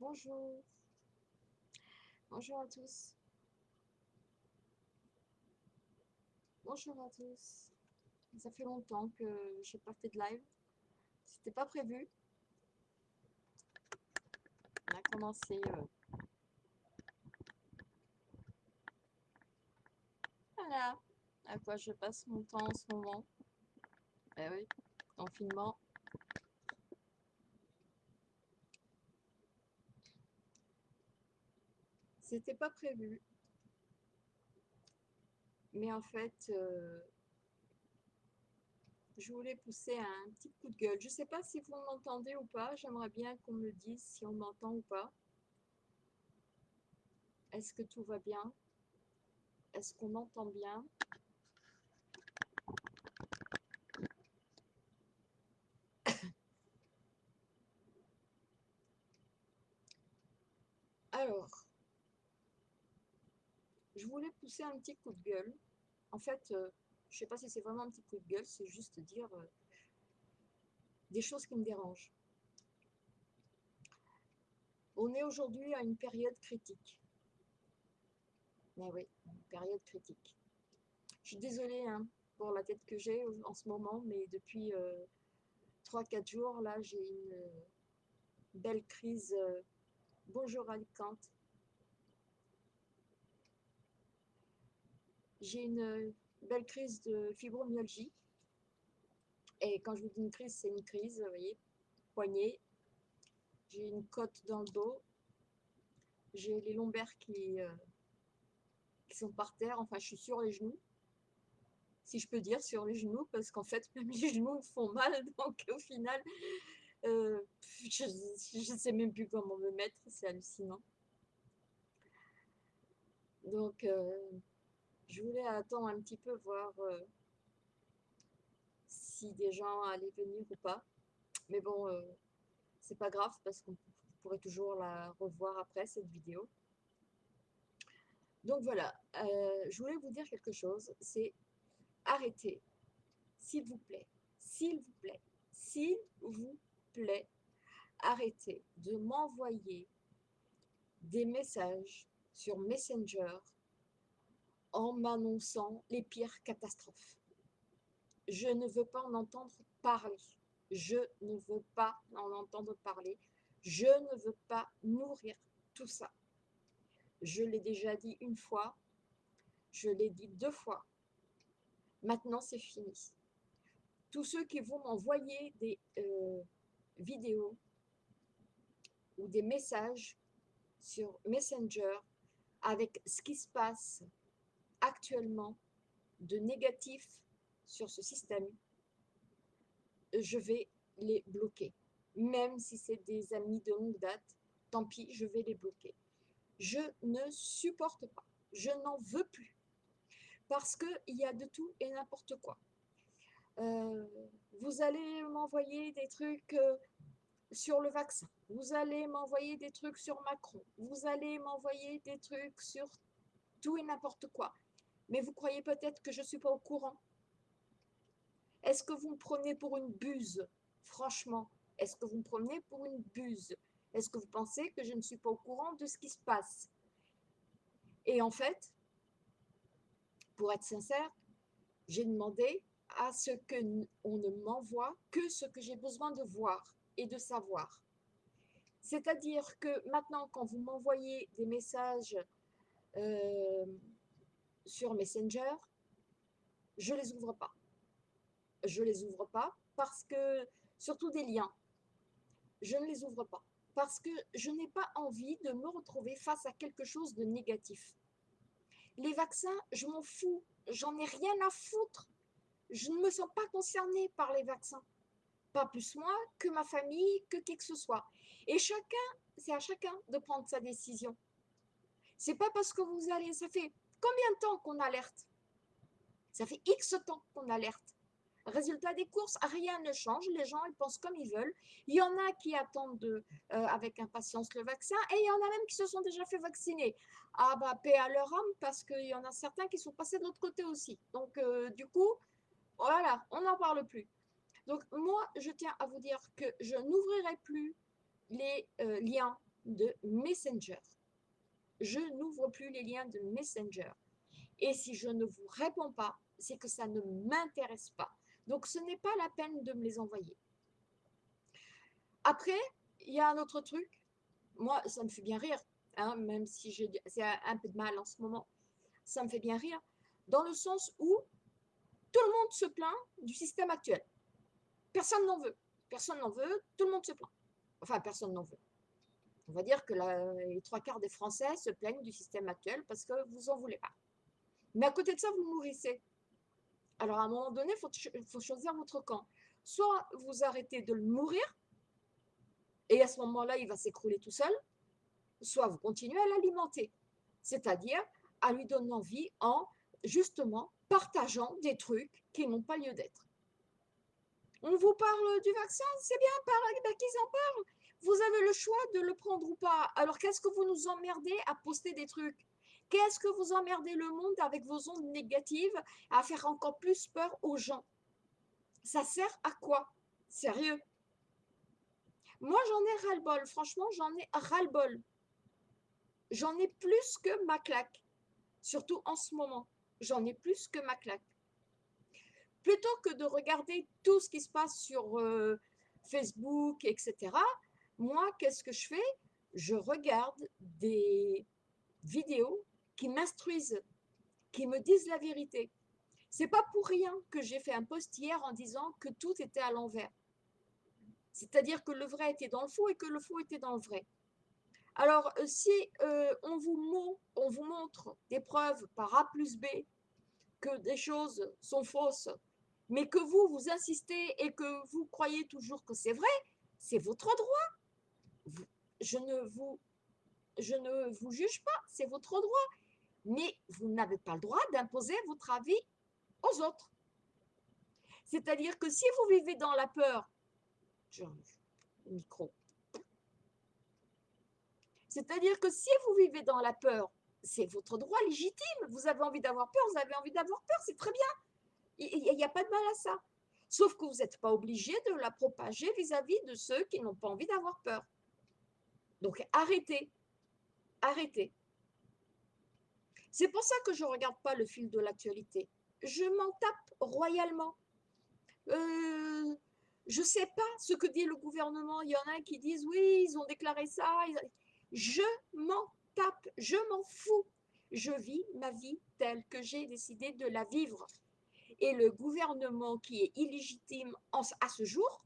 Bonjour. Bonjour à tous. Bonjour à tous. Ça fait longtemps que je fait de live. C'était pas prévu. On a commencé. Euh, voilà. À quoi je passe mon temps en ce moment? Eh oui, confinement. C'était pas prévu. Mais en fait, euh, je voulais pousser un petit coup de gueule. Je ne sais pas si vous m'entendez ou pas. J'aimerais bien qu'on me dise si on m'entend ou pas. Est-ce que tout va bien? Est-ce qu'on m'entend bien? Alors, voulais pousser un petit coup de gueule. En fait, euh, je ne sais pas si c'est vraiment un petit coup de gueule, c'est juste dire euh, des choses qui me dérangent. On est aujourd'hui à une période critique. Mais oui, période critique. Je suis désolée hein, pour la tête que j'ai en ce moment, mais depuis 3-4 euh, jours, là, j'ai une belle crise. bonjour Alicante. J'ai une belle crise de fibromyalgie. Et quand je vous dis une crise, c'est une crise, vous voyez, poignet. J'ai une côte dans le dos. J'ai les lombaires qui, euh, qui sont par terre. Enfin, je suis sur les genoux. Si je peux dire sur les genoux, parce qu'en fait, même les genoux me font mal. Donc, au final, euh, je ne sais même plus comment me mettre. C'est hallucinant. Donc, euh, je voulais attendre un petit peu voir euh, si des gens allaient venir ou pas. Mais bon, euh, c'est pas grave parce qu'on pourrait toujours la revoir après cette vidéo. Donc voilà, euh, je voulais vous dire quelque chose, c'est arrêtez, s'il vous plaît, s'il vous plaît, s'il vous plaît, arrêtez de m'envoyer des messages sur Messenger en m'annonçant les pires catastrophes. Je ne veux pas en entendre parler. Je ne veux pas en entendre parler. Je ne veux pas nourrir tout ça. Je l'ai déjà dit une fois. Je l'ai dit deux fois. Maintenant, c'est fini. Tous ceux qui vont m'envoyer des euh, vidéos ou des messages sur Messenger avec ce qui se passe actuellement de négatif sur ce système, je vais les bloquer. Même si c'est des amis de longue date, tant pis, je vais les bloquer. Je ne supporte pas, je n'en veux plus. Parce qu'il y a de tout et n'importe quoi. Euh, vous allez m'envoyer des trucs euh, sur le vaccin. Vous allez m'envoyer des trucs sur Macron. Vous allez m'envoyer des trucs sur tout et n'importe quoi. Mais vous croyez peut-être que je ne suis pas au courant. Est-ce que vous me prenez pour une buse? Franchement, est-ce que vous me prenez pour une buse? Est-ce que vous pensez que je ne suis pas au courant de ce qui se passe? Et en fait, pour être sincère, j'ai demandé à ce qu'on ne m'envoie que ce que j'ai besoin de voir et de savoir. C'est-à-dire que maintenant, quand vous m'envoyez des messages euh, sur Messenger, je les ouvre pas. Je les ouvre pas parce que, surtout des liens, je ne les ouvre pas parce que je n'ai pas envie de me retrouver face à quelque chose de négatif. Les vaccins, je m'en fous, j'en ai rien à foutre. Je ne me sens pas concernée par les vaccins. Pas plus moi que ma famille, que qui que ce soit. Et chacun, c'est à chacun de prendre sa décision. C'est pas parce que vous allez, ça fait Combien de temps qu'on alerte? Ça fait X temps qu'on alerte. Résultat des courses, rien ne change. Les gens, ils pensent comme ils veulent. Il y en a qui attendent de, euh, avec impatience le vaccin et il y en a même qui se sont déjà fait vacciner. Ah bah, paix à leur âme parce qu'il y en a certains qui sont passés de l'autre côté aussi. Donc, euh, du coup, voilà, on n'en parle plus. Donc, moi, je tiens à vous dire que je n'ouvrirai plus les euh, liens de Messenger. Je n'ouvre plus les liens de Messenger. Et si je ne vous réponds pas, c'est que ça ne m'intéresse pas. Donc, ce n'est pas la peine de me les envoyer. Après, il y a un autre truc. Moi, ça me fait bien rire, hein, même si j'ai un peu de mal en ce moment. Ça me fait bien rire, dans le sens où tout le monde se plaint du système actuel. Personne n'en veut. Personne n'en veut, tout le monde se plaint. Enfin, personne n'en veut. On va dire que les trois quarts des Français se plaignent du système actuel parce que vous n'en voulez pas. Mais à côté de ça, vous mourrissez. Alors, à un moment donné, il faut, choisir votre camp. Soit vous arrêtez de le mourir, et à ce moment-là, il va s'écrouler tout seul, soit vous continuez à l'alimenter, c'est-à-dire à lui donner envie en, justement, partageant des trucs qui n'ont pas lieu d'être. On vous parle du vaccin, c'est bien, par ben, qu'ils en parlent. Vous avez le choix de le prendre ou pas. Alors, qu'est-ce que vous nous emmerdez à poster des trucs? Qu'est-ce que vous emmerdez le monde avec vos ondes négatives à faire encore plus peur aux gens? Ça sert à quoi? Sérieux? Moi, j'en ai ras-le-bol. Franchement, j'en ai ras-le-bol. J'en ai plus que ma claque. Surtout en ce moment. J'en ai plus que ma claque. Plutôt que de regarder tout ce qui se passe sur euh, Facebook, etc., moi, qu'est-ce que je fais? Je regarde des vidéos qui m'instruisent, qui me disent la vérité. C'est pas pour rien que j'ai fait un post hier en disant que tout était à l'envers. C'est-à-dire que le vrai était dans le faux et que le faux était dans le vrai. Alors, euh, si euh, on, vous on vous montre des preuves par A plus B que des choses sont fausses, mais que vous, vous insistez et que vous croyez toujours que c'est vrai, c'est votre droit. Je ne vous, juge pas, c'est votre droit mais vous n'avez pas le droit d'imposer votre avis aux autres. C'est-à-dire que si vous vivez dans la peur. C'est-à-dire que si vous vivez dans la peur, c'est votre droit légitime. Vous avez envie d'avoir peur, vous avez envie d'avoir peur, c'est très bien. Il n'y a, pas de mal à ça. Sauf que vous n'êtes pas obligé de la propager vis-à-vis -vis de ceux qui n'ont pas envie d'avoir peur. Donc arrêtez. Arrêtez. C'est pour ça que je ne regarde pas le fil de l'actualité. Je m'en tape royalement. Euh, je ne sais pas ce que dit le gouvernement. Il y en a qui disent oui, ils ont déclaré ça. Je m'en tape, je m'en fous. Je vis ma vie telle que j'ai décidé de la vivre. Et le gouvernement qui est illégitime à ce jour,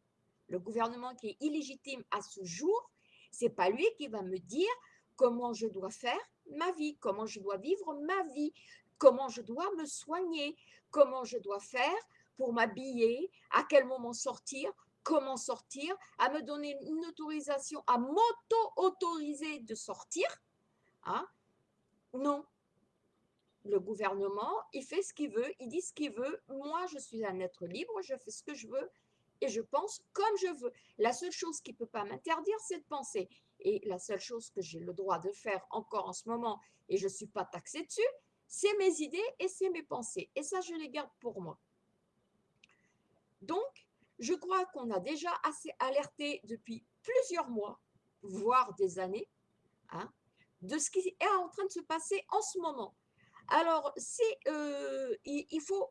le gouvernement qui est illégitime à ce jour, c'est pas lui qui va me dire comment je dois faire ma vie, comment je dois vivre ma vie, comment je dois me soigner, comment je dois faire pour m'habiller, à quel moment sortir, comment sortir, à me donner une autorisation, à m'auto-autoriser de sortir. Hein? Non. Le gouvernement, il fait ce qu'il veut, il dit ce qu'il veut. Moi, je suis un être libre, je fais ce que je veux et je pense comme je veux. La seule chose qui ne peut pas m'interdire, c'est de penser. Et la seule chose que j'ai le droit de faire encore en ce moment, et je ne suis pas taxée dessus, c'est mes idées et c'est mes pensées. Et ça, je les garde pour moi. Donc, je crois qu'on a déjà assez alerté depuis plusieurs mois, voire des années, hein, de ce qui est en train de se passer en ce moment. Alors, euh, il faut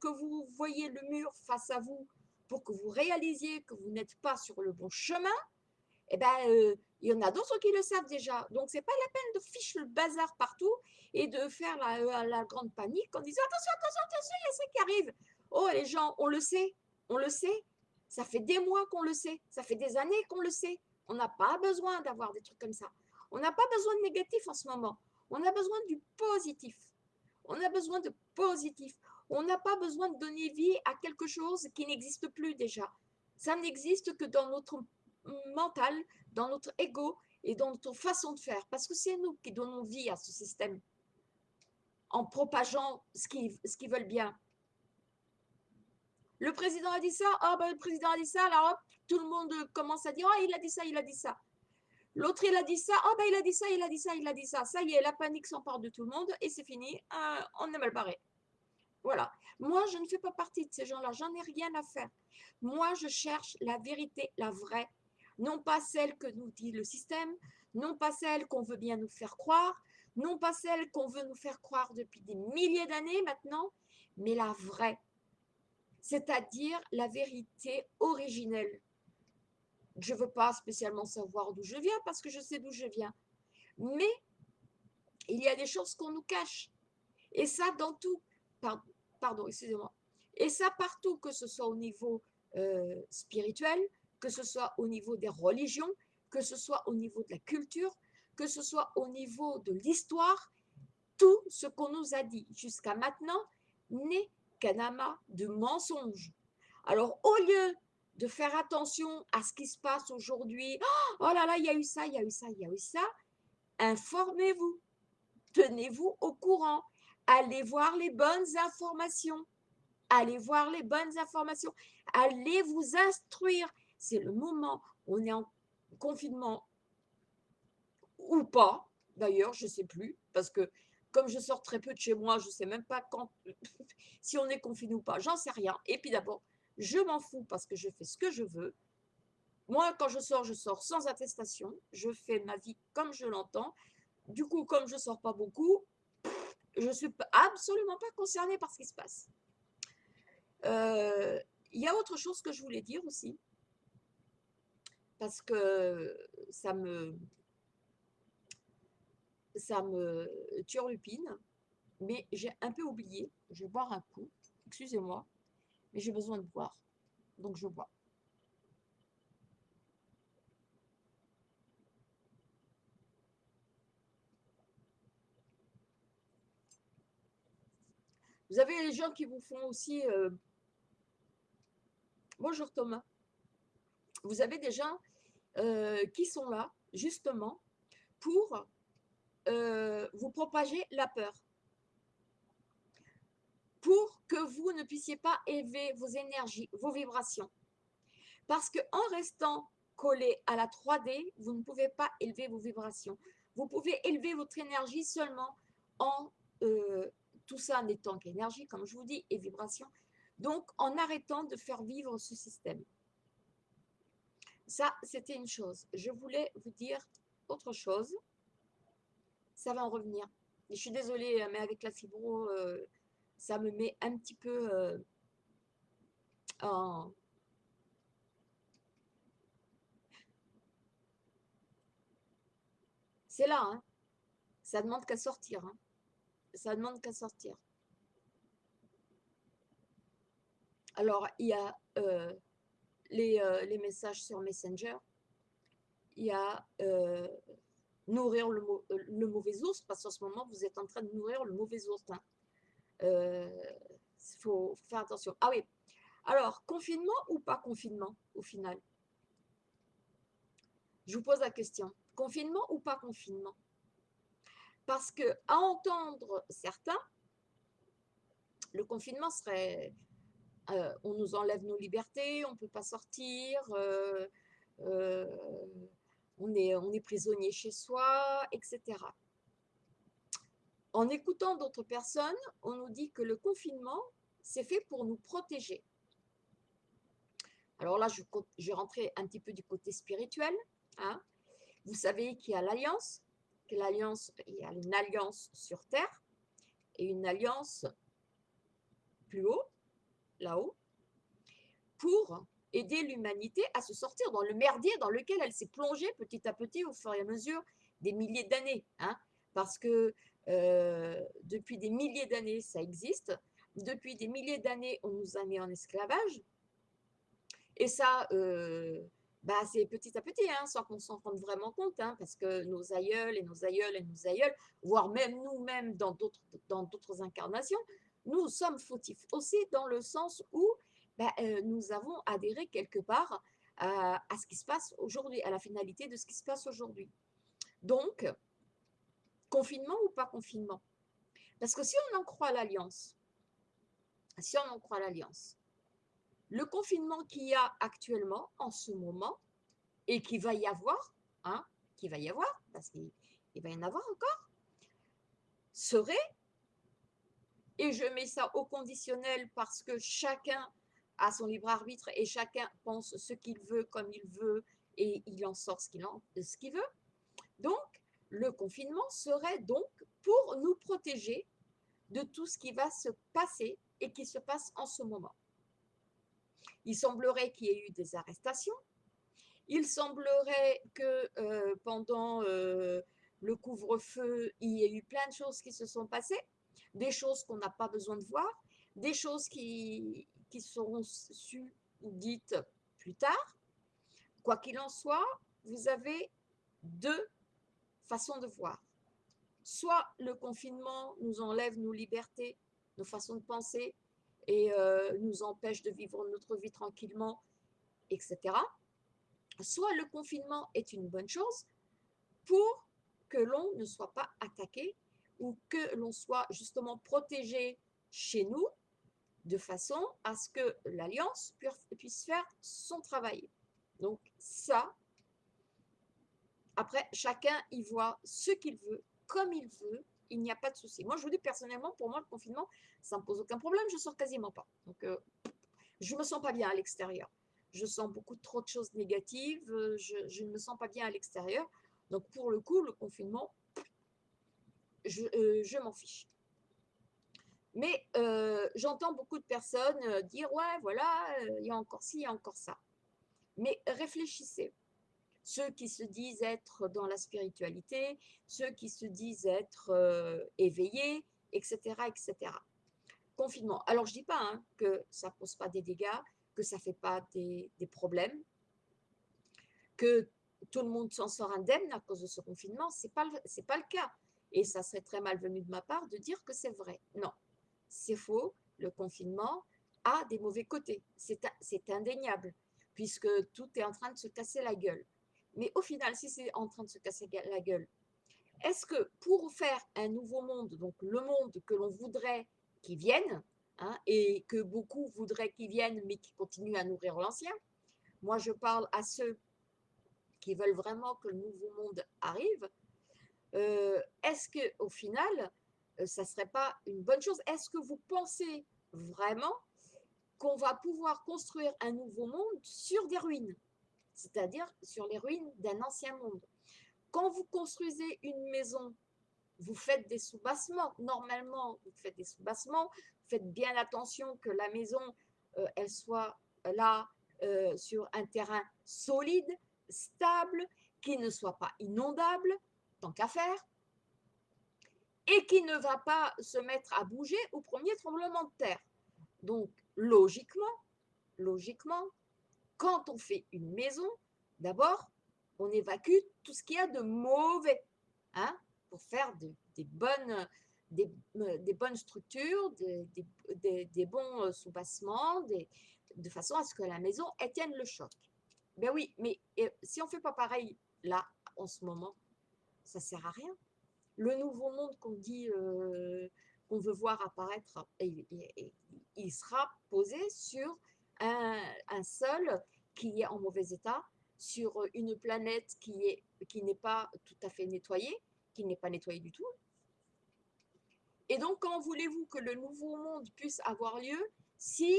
que vous voyez le mur face à vous pour que vous réalisiez que vous n'êtes pas sur le bon chemin, eh ben, euh, il y en a d'autres qui le savent déjà. Donc, ce n'est pas la peine de ficher le bazar partout et de faire la, la, grande panique en disant attention, attention, attention, il y a ça qui arrive. Oh, les gens, on le sait, on le sait. Ça fait des mois qu'on le sait. Ça fait des années qu'on le sait. On n'a pas besoin d'avoir des trucs comme ça. On n'a pas besoin de négatif en ce moment. On a besoin du positif. On a besoin de positif. On n'a pas besoin de donner vie à quelque chose qui n'existe plus déjà. Ça n'existe que dans notre mental, dans notre ego et dans notre façon de faire. Parce que c'est nous qui donnons vie à ce système en propageant ce qu'ils veulent bien. Le président a dit ça, ah ben, le président a dit ça, alors hop, tout le monde commence à dire, ah il a dit ça, il a dit ça. L'autre il a dit ça, ah ben il a dit ça, il a dit ça, il a dit ça. Ça y est, la panique s'empare de tout le monde et c'est fini, euh, on est mal barré. Voilà. Moi, je ne fais pas partie de ces gens-là, j'en ai rien à faire. Moi, je cherche la vérité, la vraie, non pas celle que nous dit le système, non pas celle qu'on veut bien nous faire croire, non pas celle qu'on veut nous faire croire depuis des milliers d'années maintenant, mais la vraie, c'est-à-dire la vérité originelle. Je ne veux pas spécialement savoir d'où je viens parce que je sais d'où je viens, mais il y a des choses qu'on nous cache. Et ça dans tout, pardon, excusez-moi, et ça partout, que ce soit au niveau euh, spirituel, que ce soit au niveau des religions, que ce soit au niveau de la culture, que ce soit au niveau de l'histoire, tout ce qu'on nous a dit jusqu'à maintenant n'est qu'un amas de mensonges. Alors, au lieu de faire attention à ce qui se passe aujourd'hui, oh là là, il y a eu ça, il y a eu ça, il y a eu ça, informez-vous, tenez-vous au courant, allez voir les bonnes informations, allez voir les bonnes informations, allez vous instruire. C'est le moment, on est en confinement ou pas, d'ailleurs, je ne sais plus, parce que comme je sors très peu de chez moi, je ne sais même pas quand, si on est confiné ou pas, j'en sais rien. Et puis d'abord, je m'en fous parce que je fais ce que je veux. Moi, quand je sors, je sors sans attestation. Je fais ma vie comme je l'entends. Du coup, comme je ne sors pas beaucoup, je ne suis absolument pas concernée par ce qui se passe. Euh, il y a autre chose que je voulais dire aussi, parce que ça me, ça me turlupine, mais j'ai un peu oublié. Je vais boire un coup, excusez-moi, mais j'ai besoin de boire, donc je bois. Vous avez les gens qui vous font aussi... Euh, bonjour Thomas. Vous avez des gens euh, qui sont là, justement, pour euh, vous propager la peur. Pour que vous ne puissiez pas élever vos énergies, vos vibrations. Parce qu'en restant collé à la 3D, vous ne pouvez pas élever vos vibrations. Vous pouvez élever votre énergie seulement en tout ça n'étant qu'énergie, comme je vous dis, et vibration. Donc, en arrêtant de faire vivre ce système. Ça, c'était une chose. Je voulais vous dire autre chose. Ça va en revenir. je suis désolée, mais avec la fibro, euh, ça me met un petit peu euh, en... C'est là, hein. ça demande qu'à sortir. Hein ça demande qu'à sortir. Alors, il y a euh, les, euh, les, messages sur Messenger, il y a euh, nourrir le, le, mauvais ours, parce qu'en ce moment, vous êtes en train de nourrir le mauvais ours. Il hein. faut faire attention. Ah oui, alors, confinement ou pas confinement, au final? Je vous pose la question. Confinement ou pas confinement? Parce que, à entendre certains, le confinement serait euh, on nous enlève nos libertés, on ne peut pas sortir, euh, euh, on, est, on est prisonnier chez soi, etc. En écoutant d'autres personnes, on nous dit que le confinement, c'est fait pour nous protéger. Alors là, je, je rentrer un petit peu du côté spirituel. Hein. Vous savez qu'il y a l'alliance, l'alliance, il y a une alliance sur Terre et une alliance plus haut, là-haut, pour aider l'humanité à se sortir dans le merdier dans lequel elle s'est plongée petit à petit au fur et à mesure des milliers d'années. Hein, parce que euh, depuis des milliers d'années, ça existe. Depuis des milliers d'années, on nous a mis en esclavage. Et ça, euh, bah, c'est petit à petit, hein, sans qu'on s'en rende vraiment compte, hein, parce que nos aïeuls et nos aïeuls et nos aïeuls, voire même nous-mêmes dans d'autres incarnations, nous sommes fautifs aussi dans le sens où bah, euh, nous avons adhéré quelque part à, à ce qui se passe aujourd'hui, à la finalité de ce qui se passe aujourd'hui. Donc, confinement ou pas confinement? Parce que si on en croit l'alliance, si on en croit l'alliance, le confinement qu'il y a actuellement, en ce moment, et qu'il va y avoir, hein, qu'il va y avoir, parce qu'il va y en avoir encore, serait, et je mets ça au conditionnel parce que chacun a son libre arbitre et chacun pense ce qu'il veut, comme il veut, et il en sort ce qu'il veut, Donc, le confinement serait donc pour nous protéger de tout ce qui va se passer et qui se passe en ce moment. Il semblerait qu'il y ait eu des arrestations. Il semblerait que euh, pendant euh, le couvre-feu, il y ait eu plein de choses qui se sont passées, des choses qu'on n'a pas besoin de voir, des choses qui, qui seront sues ou dites plus tard. Quoi qu'il en soit, vous avez deux façons de voir. Soit le confinement nous enlève nos libertés, nos façons de penser et euh, nous empêche de vivre notre vie tranquillement, etc. Soit le confinement est une bonne chose pour que l'on ne soit pas attaqué ou que l'on soit justement protégé chez nous de façon à ce que l'alliance puisse faire son travail. Donc ça, après, chacun y voit ce qu'il veut, comme il veut, il n'y a pas de souci. Moi, je vous dis personnellement, pour moi, le confinement, ça ne me pose aucun problème, je sors quasiment pas. Donc, euh, je ne me sens pas bien à l'extérieur. Je sens beaucoup trop de choses négatives, euh, je, ne me sens pas bien à l'extérieur. Donc, pour le coup, le confinement, je, euh, m'en fiche. Mais j'entends beaucoup de personnes dire, ouais, voilà, il y a encore ci, il y a encore ça. Mais réfléchissez ceux qui se disent être dans la spiritualité, ceux qui se disent être euh, éveillés, etc., etc. Confinement. Alors, je ne dis pas hein, que ça ne pose pas des dégâts, que ça ne fait pas des, problèmes, que tout le monde s'en sort indemne à cause de ce confinement. Ce n'est pas, pas le cas. Et ça serait très malvenu de ma part de dire que c'est vrai. Non, c'est faux. Le confinement a des mauvais côtés. C'est indéniable, puisque tout est en train de se casser la gueule. Mais au final, si c'est en train de se casser la gueule, est-ce que pour faire un nouveau monde, donc le monde que l'on voudrait qu'il vienne, hein, et que beaucoup voudraient qu'il vienne, mais qui continue à nourrir l'ancien, moi je parle à ceux qui veulent vraiment que le nouveau monde arrive, euh, est-ce qu'au final, euh, ça ne serait pas une bonne chose? Est-ce que vous pensez vraiment qu'on va pouvoir construire un nouveau monde sur des ruines? C'est-à-dire sur les ruines d'un ancien monde. Quand vous construisez une maison, vous faites des sous-bassements. Normalement, vous faites des sous-bassements. Faites bien attention que la maison, euh, elle soit là euh, sur un terrain solide, stable, qui ne soit pas inondable, tant qu'à faire, et qui ne va pas se mettre à bouger au premier tremblement de terre. Donc, logiquement, logiquement, quand on fait une maison, d'abord, on évacue tout ce qu'il y a de mauvais hein, pour faire des, bonnes, des, bonnes structures, des, bons euh, soubassements, de façon à ce que la maison tienne le choc. Ben oui, mais si on ne fait pas pareil là, en ce moment, ça ne sert à rien. Le nouveau monde qu'on dit, euh, qu'on veut voir apparaître, il sera posé sur un, sol qui est en mauvais état, sur une planète qui est qui n'est pas tout à fait nettoyée, qui n'est pas nettoyée du tout. Et donc, quand voulez-vous que le nouveau monde puisse avoir lieu si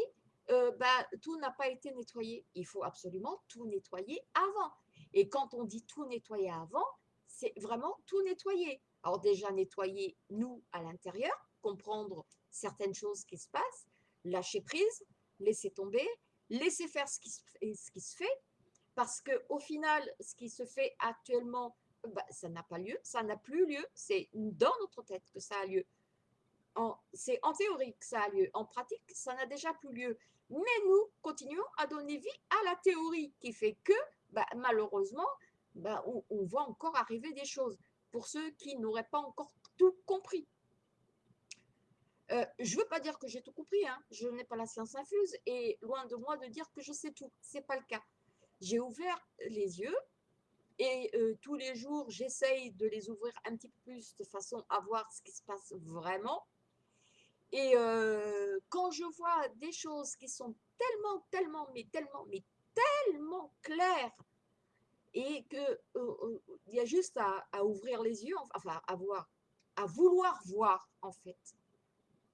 euh, bah, tout n'a pas été nettoyé? Il faut absolument tout nettoyer avant. Et quand on dit tout nettoyer avant, c'est vraiment tout nettoyer. Alors déjà nettoyer nous à l'intérieur, comprendre certaines choses qui se passent, lâcher prise, laisser tomber, laisser faire ce qui, se fait, parce qu'au final, ce qui se fait actuellement, bah, ça n'a pas lieu, ça n'a plus lieu, c'est dans notre tête que ça a lieu. C'est en théorie que ça a lieu, en pratique, ça n'a déjà plus lieu. Mais nous continuons à donner vie à la théorie qui fait que, bah, malheureusement, bah, on voit encore arriver des choses pour ceux qui n'auraient pas encore tout compris. Euh, je ne veux pas dire que j'ai tout compris, hein. je n'ai pas la science infuse et loin de moi de dire que je sais tout, ce n'est pas le cas. J'ai ouvert les yeux et euh, tous les jours j'essaye de les ouvrir un petit peu plus de façon à voir ce qui se passe vraiment. Et euh, quand je vois des choses qui sont tellement, tellement, mais tellement, mais tellement claires et qu'il il y a juste à, ouvrir les yeux, enfin à voir, à vouloir voir en fait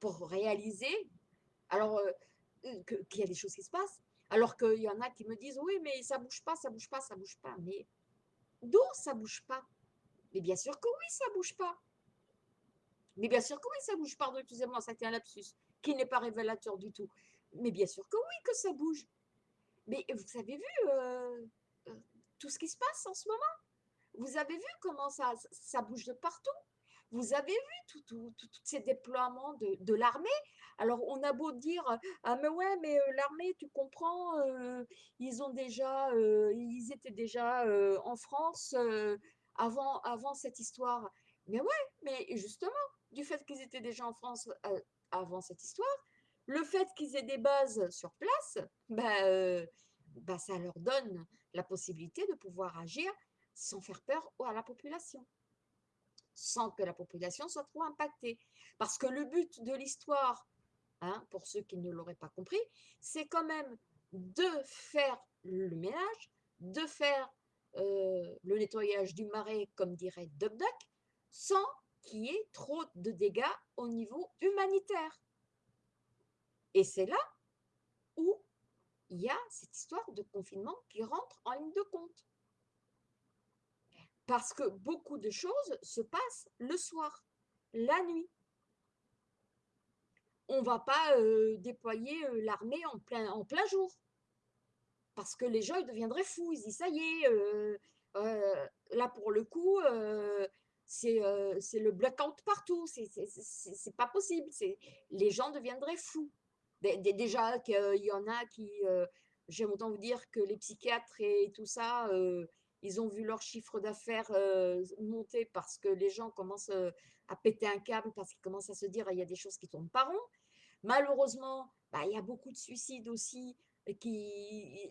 pour réaliser alors euh, qu'il y a des choses qui se passent, alors qu'il y en a qui me disent oui mais ça bouge pas, ça bouge pas, ça bouge pas. Mais d'où ça bouge pas? Mais bien sûr que oui, ça bouge pas. Mais bien sûr que oui, ça bouge. Pardon, excusez-moi, ça a un lapsus qui n'est pas révélateur du tout. Mais bien sûr que oui, que ça bouge. Mais vous avez vu euh, euh, tout ce qui se passe en ce moment? Vous avez vu comment ça, ça bouge de partout? Vous avez vu tous ces déploiements de, l'armée? Alors, on a beau dire Ah, mais ouais, mais euh, l'armée, tu comprends, ils ont déjà, ils étaient déjà en France avant, avant cette histoire. Mais ouais, mais justement, du fait qu'ils étaient déjà en France avant cette histoire, le fait qu'ils aient des bases sur place, bah, bah, ça leur donne la possibilité de pouvoir agir sans faire peur à la population, sans que la population soit trop impactée. Parce que le but de l'histoire, hein, pour ceux qui ne l'auraient pas compris, c'est quand même de faire le ménage, de faire le nettoyage du marais, comme dirait Duck Duck, sans qu'il y ait trop de dégâts au niveau humanitaire. Et c'est là où il y a cette histoire de confinement qui rentre en ligne de compte. Parce que beaucoup de choses se passent le soir, la nuit. On ne va pas euh, déployer euh, l'armée en plein, jour. Parce que les gens ils deviendraient fous. Ils disent, ça y est, euh, là pour le coup, c'est le blackout partout. C'est pas possible. Les gens deviendraient fous déjà qu'il y en a qui, j'aime autant vous dire que les psychiatres et tout ça, ils ont vu leur chiffre d'affaires euh, monter parce que les gens commencent à péter un câble, parce qu'ils commencent à se dire il y a des choses qui tombent pas rond. Malheureusement, bah, il y a beaucoup de suicides aussi qui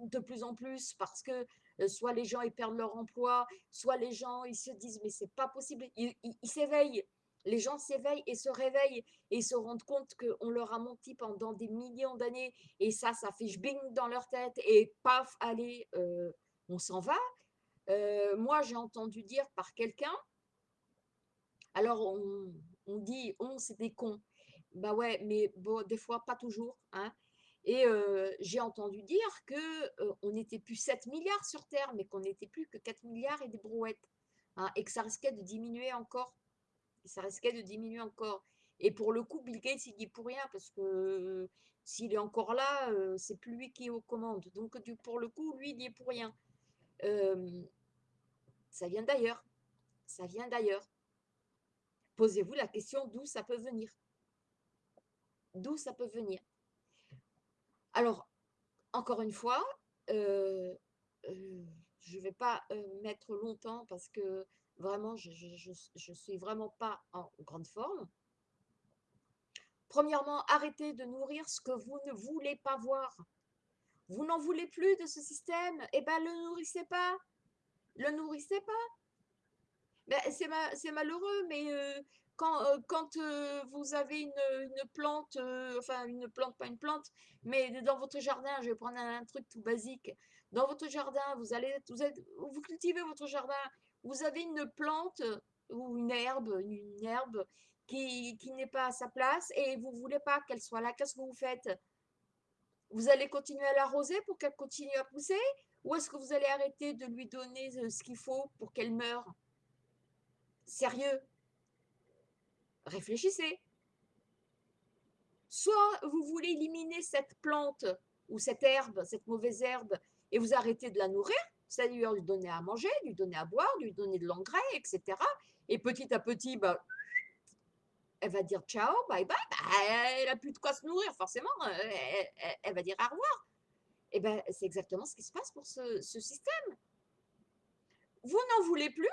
de plus en plus parce que soit les gens ils perdent leur emploi, soit les gens ils se disent mais c'est pas possible, ils s'éveillent les gens s'éveillent et se réveillent et se rendent compte qu'on leur a menti pendant des millions d'années et ça, ça fait bing dans leur tête et paf, allez, euh, on s'en va. Euh, moi, j'ai entendu dire par quelqu'un, alors on, dit on, c'est des cons. Bah ouais, mais des fois, pas toujours. Hein. Et euh, j'ai entendu dire qu'on on n'était plus 7 milliards sur Terre, mais qu'on n'était plus que 4 milliards et des brouettes. Hein, et que ça risquait de diminuer encore ça risquait de diminuer encore. Et pour le coup, Bill Gates, il dit pour rien, parce que s'il est encore là, euh, c'est plus lui qui est aux commandes. Donc, pour le coup, lui, il dit pour rien. Euh, ça vient d'ailleurs. Ça vient d'ailleurs. Posez-vous la question d'où ça peut venir. D'où ça peut venir. Alors, encore une fois, euh, je ne vais pas mettre longtemps parce que Vraiment, je ne suis vraiment pas en grande forme. Premièrement, arrêtez de nourrir ce que vous ne voulez pas voir. Vous n'en voulez plus de ce système Eh bien, le nourrissez pas. Le nourrissez pas. Ben, c'est malheureux, mais euh, quand, euh, euh, vous avez une, plante, enfin une plante, pas une plante, mais dans votre jardin, je vais prendre un, truc tout basique. Dans votre jardin, vous allez, vous, êtes, vous cultivez votre jardin vous avez une plante ou une herbe, une herbe qui, n'est pas à sa place et vous voulez pas qu'elle soit là, qu'est-ce que vous faites? Vous allez continuer à l'arroser pour qu'elle continue à pousser? Ou est-ce que vous allez arrêter de lui donner ce qu'il faut pour qu'elle meure? Sérieux? Réfléchissez. Soit vous voulez éliminer cette plante ou cette herbe, cette mauvaise herbe, et vous arrêtez de la nourrir, c'est-à-dire lui donner à manger, lui donner à boire, lui donner de l'engrais, etc. Et petit à petit, bah, elle va dire ciao, bye bye, bah, elle n'a plus de quoi se nourrir, forcément, euh, elle, va dire au revoir. Et ben, c'est exactement ce qui se passe pour ce, système. Vous n'en voulez plus,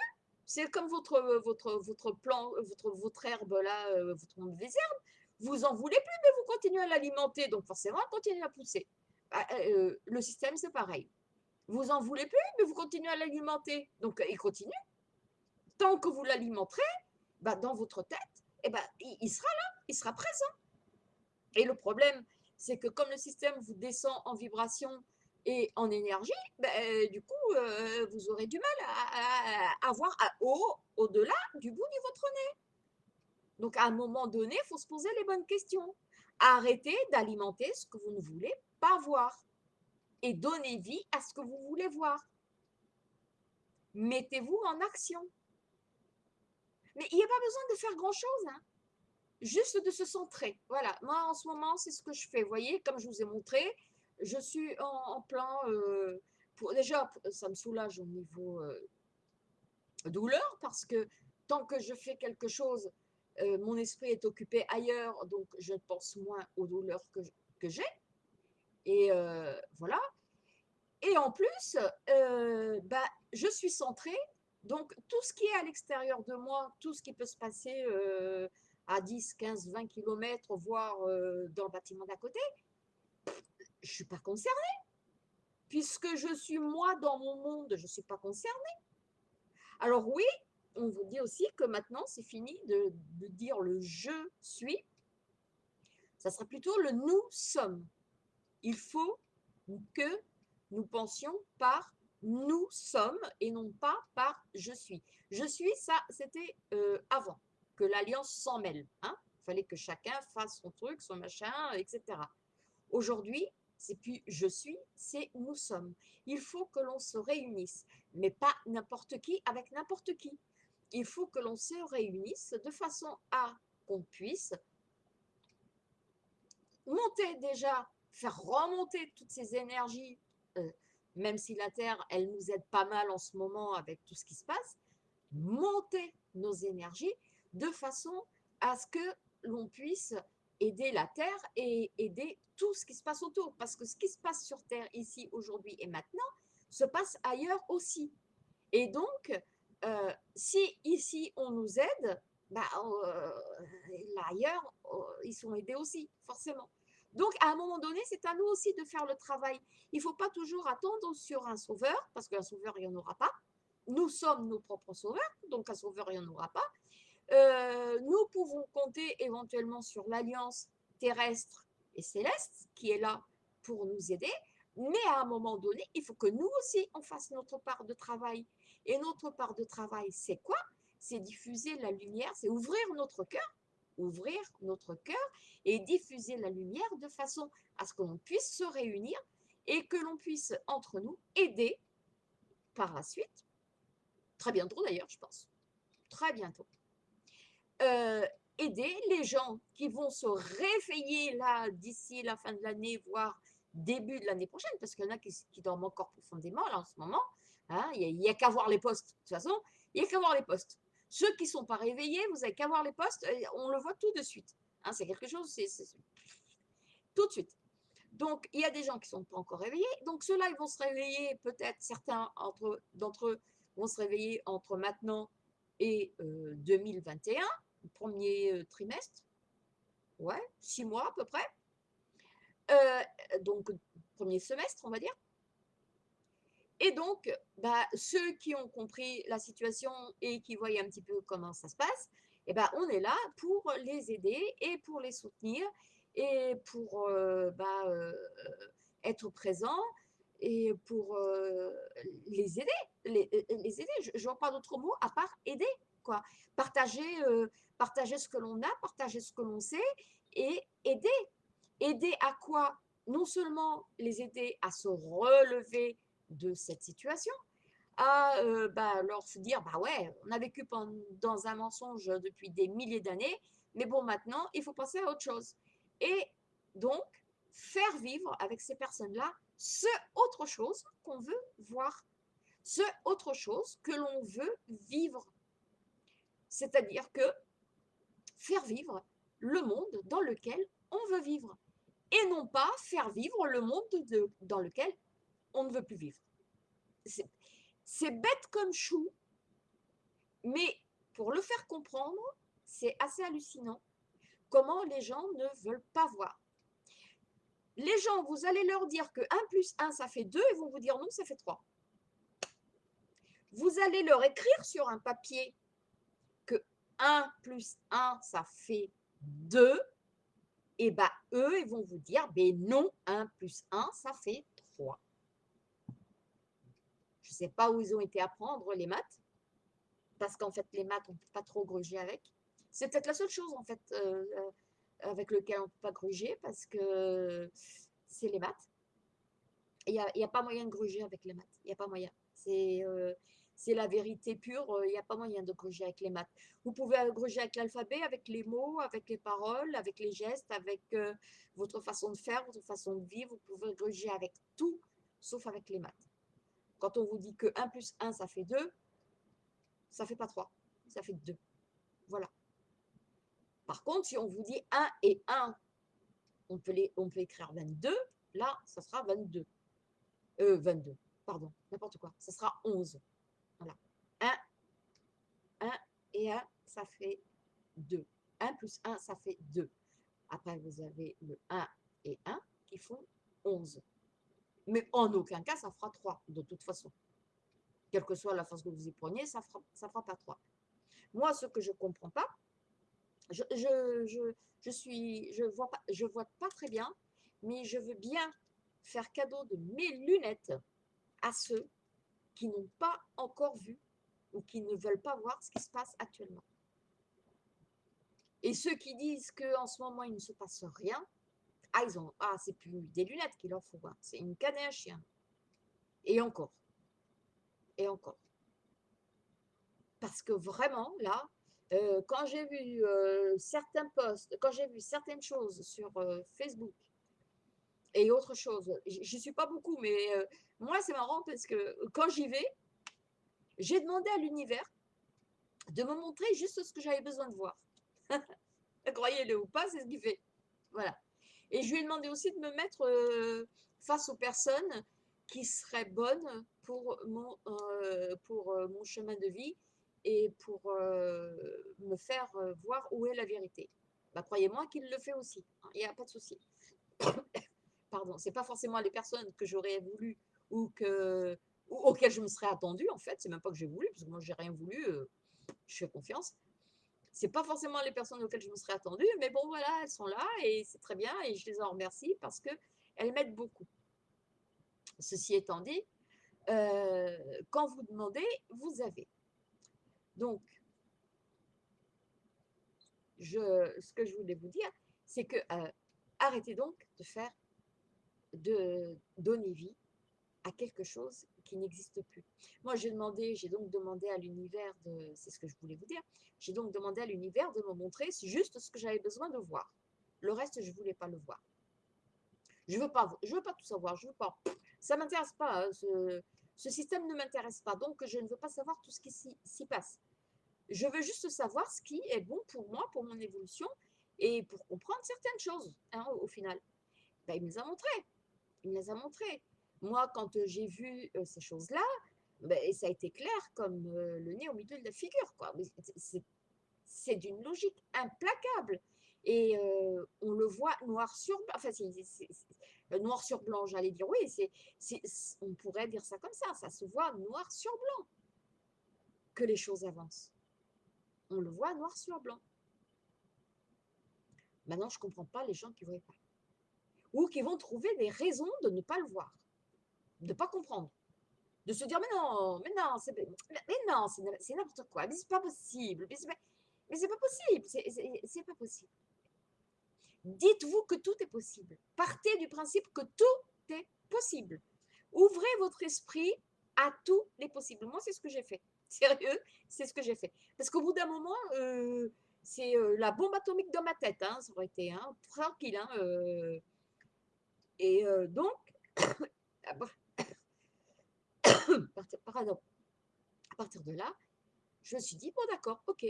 c'est comme votre, votre, votre plan, votre, votre herbe là, euh, votre mauvaise herbe, vous en voulez plus, mais vous continuez à l'alimenter, donc forcément, elle continue à pousser. Bah, euh, le système, c'est pareil. Vous en voulez plus, mais vous continuez à l'alimenter. Donc, il continue. Tant que vous l'alimenterez, bah, dans votre tête, eh ben, il, sera là, il sera présent. Et le problème, c'est que comme le système vous descend en vibration et en énergie, ben, du coup, euh, vous aurez du mal à, haut, au-delà du bout de votre nez. Donc, à un moment donné, il faut se poser les bonnes questions. Arrêtez d'alimenter ce que vous ne voulez pas voir et donnez vie à ce que vous voulez voir. Mettez-vous en action. Mais il n'y a pas besoin de faire grand-chose. Hein. Juste de se centrer. Voilà, moi en ce moment, c'est ce que je fais. Vous voyez, comme je vous ai montré, je suis en, plan... Euh, pour, déjà, ça me soulage au niveau euh, douleur parce que tant que je fais quelque chose, euh, mon esprit est occupé ailleurs, donc je pense moins aux douleurs que, j'ai. Et voilà. Et en plus, bah, je suis centrée, donc tout ce qui est à l'extérieur de moi, tout ce qui peut se passer à 10, 15, 20 km, voire dans le bâtiment d'à côté, je ne suis pas concernée. Puisque je suis moi dans mon monde, je ne suis pas concernée. Alors oui, on vous dit aussi que maintenant, c'est fini de, de, dire le je suis. Ça sera plutôt le nous sommes. Il faut que nous pensions par nous sommes et non pas par je suis. Je suis, ça, c'était euh, avant que l'alliance s'en mêle. Hein. Il fallait que chacun fasse son truc, son machin, etc. Aujourd'hui, c'est plus je suis, c'est nous sommes. Il faut que l'on se réunisse, mais pas n'importe qui avec n'importe qui. Il faut que l'on se réunisse de façon à qu'on puisse monter déjà, faire remonter toutes ces énergies, euh, même si la Terre, elle nous aide pas mal en ce moment avec tout ce qui se passe, monter nos énergies de façon à ce que l'on puisse aider la Terre et aider tout ce qui se passe autour. Parce que ce qui se passe sur Terre ici, aujourd'hui et maintenant, se passe ailleurs aussi. Et donc, euh, si ici on nous aide, bah, euh, ailleurs, euh, ils sont aidés aussi, forcément. Donc, à un moment donné, c'est à nous aussi de faire le travail. Il ne faut pas toujours attendre sur un sauveur, parce qu'un sauveur, il n'y en aura pas. Nous sommes nos propres sauveurs, donc un sauveur, il n'y en aura pas. Euh, nous pouvons compter éventuellement sur l'alliance terrestre et céleste qui est là pour nous aider, mais à un moment donné, il faut que nous aussi, on fasse notre part de travail. Et notre part de travail, c'est quoi? C'est diffuser la lumière, c'est ouvrir notre cœur, ouvrir notre cœur et diffuser la lumière de façon à ce que l'on puisse se réunir et que l'on puisse, entre nous, aider par la suite, très bientôt d'ailleurs, je pense, très bientôt, euh, aider les gens qui vont se réveiller là d'ici la fin de l'année, voire début de l'année prochaine, parce qu'il y en a qui, dorment encore profondément là en ce moment. Hein, il n'y a, qu'à voir les postes. De toute façon, il n'y a qu'à voir les postes. Ceux qui ne sont pas réveillés, vous n'avez qu'à voir les postes, on le voit tout de suite. Hein, c'est quelque chose, tout de suite. Donc, il y a des gens qui ne sont pas encore réveillés. Donc, ceux-là, ils vont se réveiller, peut-être certains d'entre eux vont se réveiller entre maintenant et 2021, euh, premier euh, trimestre. Ouais, six mois à peu près. Euh, donc, premier semestre, on va dire. Et donc, bah, ceux qui ont compris la situation et qui voient un petit peu comment ça se passe, eh ben, on est là pour les aider et pour les soutenir et pour euh, bah, être présent et pour les aider. Les, aider. Je ne vois pas d'autre mot à part aider. Partager, partager ce que l'on a, partager ce que l'on sait et aider. Aider à quoi? Non seulement les aider à se relever de cette situation, à euh, bah, leur se dire, bah ouais, on a vécu dans un mensonge depuis des milliers d'années, mais bon, maintenant, il faut passer à autre chose. Et donc, faire vivre avec ces personnes-là ce autre chose qu'on veut voir, ce autre chose que l'on veut vivre. C'est-à-dire que faire vivre le monde dans lequel on veut vivre et non pas faire vivre le monde dans lequel on ne veut plus vivre. C'est bête comme chou, mais pour le faire comprendre, c'est assez hallucinant comment les gens ne veulent pas voir. Les gens, vous allez leur dire que 1 plus 1, ça fait 2, ils vont vous dire non, ça fait 3. Vous allez leur écrire sur un papier 1 plus 1, ça fait 2, et bien eux, ils vont vous dire, ben non, 1 plus 1, ça fait 3. Je ne sais pas où ils ont été apprendre les maths, parce qu'en fait, les maths, on ne peut pas trop gruger avec. C'est peut-être la seule chose, en fait, euh, euh, avec lequel on ne peut pas gruger, parce que c'est les maths. Il n'y a, a, pas moyen de gruger avec les maths. Il n'y a pas moyen. C'est euh, c'est la vérité pure, il n'y a pas moyen de gruger avec les maths. Vous pouvez gruger avec l'alphabet, avec les mots, avec les paroles, avec les gestes, avec votre façon de faire, votre façon de vivre. Vous pouvez gruger avec tout, sauf avec les maths. Quand on vous dit que 1 plus 1, ça fait 2, ça ne fait pas 3, ça fait 2. Voilà. Par contre, si on vous dit 1 et 1, on peut, les, on peut écrire 22, là, ça sera 22. Euh, 22, pardon, n'importe quoi. Ça sera 11. Voilà. 1, 1 et 1, ça fait 2. 1 plus 1, ça fait 2. Après, vous avez le 1 et 1 qui font 11. Mais en aucun cas, ça fera 3, de toute façon. Quelle que soit la force que vous y preniez, ça ne fera, pas 3. Moi, ce que je ne comprends pas, je je, je, je, suis, je vois pas, je vois pas très bien, mais je veux bien faire cadeau de mes lunettes à ceux qui n'ont pas encore vu ou qui ne veulent pas voir ce qui se passe actuellement. Et ceux qui disent qu'en ce moment, il ne se passe rien, ah, ils ont, ah, c'est plus des lunettes qu'il leur faut, voir, c'est une canne et un chien. Et encore. Et encore. Parce que vraiment, là, euh, quand j'ai vu euh, certains posts, quand j'ai vu certaines choses sur euh, Facebook et autre chose, je suis pas beaucoup, mais moi, c'est marrant parce que quand j'y vais, j'ai demandé à l'univers de me montrer juste ce que j'avais besoin de voir. Croyez-le ou pas, c'est ce qu'il fait. Voilà. Et je lui ai demandé aussi de me mettre euh, face aux personnes qui seraient bonnes pour mon, euh, pour euh, mon chemin de vie et pour me faire voir où est la vérité. Bah, Croyez-moi qu'il le fait aussi, hein, il n'y a pas de souci. Pardon, ce n'est pas forcément les personnes que j'aurais voulu ou, que, ou auxquelles je me serais attendue, en fait, c'est même pas que j'ai voulu, parce que moi, j'ai rien voulu, je fais confiance c'est pas forcément les personnes auxquelles je me serais attendue, mais bon, voilà, elles sont là et c'est très bien et je les en remercie parce qu'elles m'aident beaucoup. Ceci étant dit, euh, quand vous demandez, vous avez. Donc, ce que je voulais vous dire, c'est que euh, arrêtez donc de faire, de donner vie à quelque chose qui n'existe plus. Moi, j'ai demandé, j'ai donc demandé à l'univers de, c'est ce que je voulais vous dire, j'ai donc demandé à l'univers de me montrer juste ce que j'avais besoin de voir. Le reste, je ne voulais pas le voir. Je ne veux, pas, veux pas tout savoir, je veux pas. Ça ne m'intéresse pas, hein, ce, ce, système ne m'intéresse pas, donc je ne veux pas savoir tout ce qui s'y passe. Je veux juste savoir ce qui est bon pour moi, pour mon évolution, et pour comprendre certaines choses, hein, au, final. Ben, il me les a montrées. Il me les a montrées. Moi, quand j'ai vu ces choses-là, ben, ça a été clair comme le nez au milieu de la figure. C'est d'une logique implacable. Et on le voit noir sur blanc. Enfin, noir sur blanc, j'allais dire oui. on pourrait dire ça comme ça. Ça se voit noir sur blanc que les choses avancent. On le voit noir sur blanc. Maintenant, je ne comprends pas les gens qui ne voient pas. Ou qui vont trouver des raisons de ne pas le voir de ne pas comprendre. De se dire, mais non, mais non, c'est, mais n'importe quoi, mais c'est pas possible, mais c'est pas, pas possible, c'est pas possible. Dites-vous que tout est possible. Partez du principe que tout est possible. Ouvrez votre esprit à tous les possibles. Moi, c'est ce que j'ai fait. Sérieux, c'est ce que j'ai fait. Parce qu'au bout d'un moment, euh, c'est euh, la bombe atomique dans ma tête. Hein, ça aurait été hein, tranquille. Hein, euh. et donc, ah, Pardon. À partir de là, je me suis dit, bon d'accord, ok,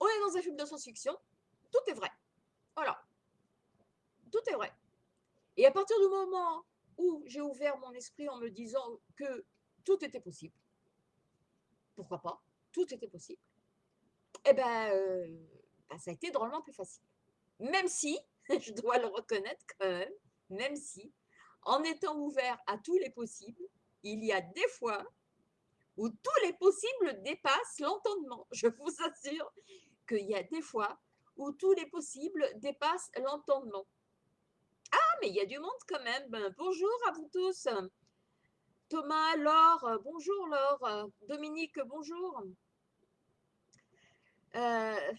on est dans un film de science-fiction, tout est vrai. Voilà. Tout est vrai. Et à partir du moment où j'ai ouvert mon esprit en me disant que tout était possible, pourquoi pas, tout était possible, eh ben, euh, ben ça a été drôlement plus facile. Même si, je dois le reconnaître quand même, même si, en étant ouvert à tous les possibles, il y a des fois où tous les possibles dépassent l'entendement. Je vous assure qu'il y a des fois où tous les possibles dépassent l'entendement. Ah, mais il y a du monde quand même. Ben, bonjour à vous tous. Thomas, Laure, bonjour Laure. Dominique, bonjour. Euh...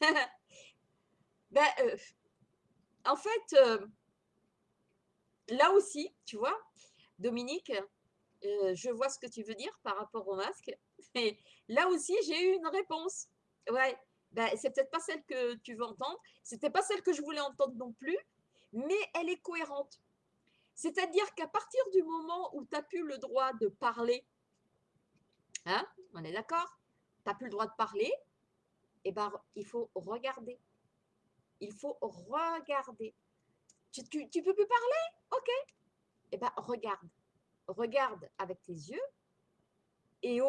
ben, euh, en fait, euh, là aussi, tu vois, Dominique, euh, je vois ce que tu veux dire par rapport au masque. Là aussi, j'ai eu une réponse. Ouais, ben, c'est peut-être pas celle que tu veux entendre. C'était pas celle que je voulais entendre non plus, mais elle est cohérente. C'est-à-dire qu'à partir du moment où tu n'as plus le droit de parler, hein, on est d'accord Tu n'as plus le droit de parler, et eh ben, il faut regarder. Il faut regarder. Tu ne peux plus parler? Ok. Eh bien, regarde. Regarde avec tes yeux et,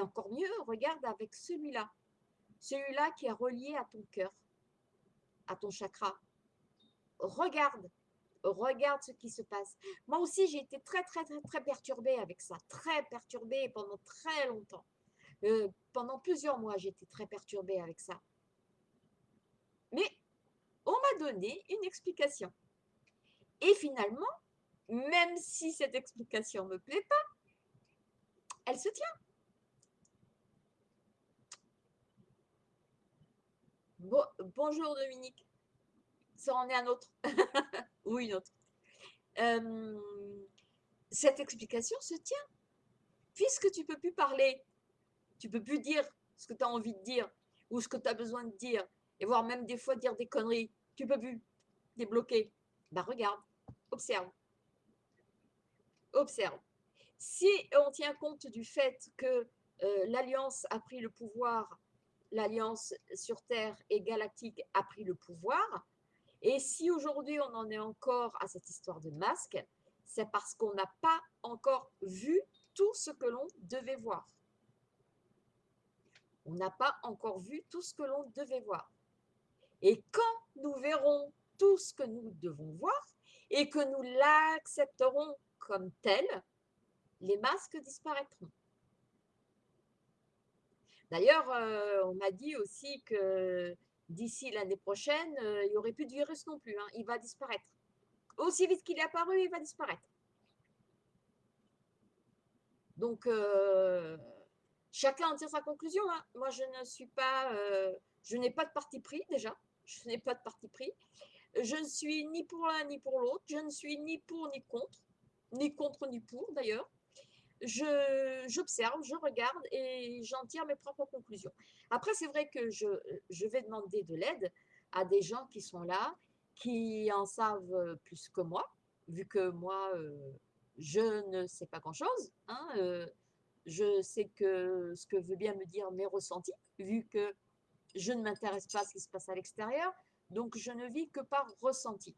encore mieux, regarde avec celui-là. Celui-là qui est relié à ton cœur, à ton chakra. Regarde regarde ce qui se passe. Moi aussi, j'ai été très, très, très, très perturbée avec ça, très perturbée pendant très longtemps. Euh, pendant plusieurs mois, j'étais très perturbée avec ça. Mais on m'a donné une explication. Et finalement, même si cette explication ne me plaît pas, elle se tient. bonjour Dominique. Ça en est un autre. ou une autre. cette explication se tient. Puisque tu ne peux plus parler, tu ne peux plus dire ce que tu as envie de dire ou ce que tu as besoin de dire, et voire même des fois dire des conneries, tu peux plus débloquer. Bah regarde, observe. Observe. Si on tient compte du fait que euh, l'Alliance a pris le pouvoir, l'Alliance sur Terre et galactique a pris le pouvoir, et si aujourd'hui on en est encore à cette histoire de masque, c'est parce qu'on n'a pas encore vu tout ce que l'on devait voir. On n'a pas encore vu tout ce que l'on devait voir. Et quand nous verrons tout ce que nous devons voir et que nous l'accepterons comme tel, les masques disparaîtront. D'ailleurs, euh, on m'a dit aussi que d'ici l'année prochaine, euh, il n'y aurait plus de virus non plus. Hein. Il va disparaître. Aussi vite qu'il est apparu, il va disparaître. Donc, euh, chacun en tire sa conclusion. Hein. Moi, je ne suis pas, je n'ai pas de parti pris déjà. Je n'ai pas de parti pris. Je ne suis ni pour l'un ni pour l'autre. Je ne suis ni pour ni contre. Ni contre ni pour d'ailleurs j'observe, je, regarde et j'en tire mes propres conclusions. Après, c'est vrai que je, je, vais demander de l'aide à des gens qui sont là, qui en savent plus que moi, vu que moi, euh, je ne sais pas grand-chose. Hein, euh, je sais que ce que veut bien me dire mes ressentis, vu que je ne m'intéresse pas à ce qui se passe à l'extérieur, donc je ne vis que par ressenti.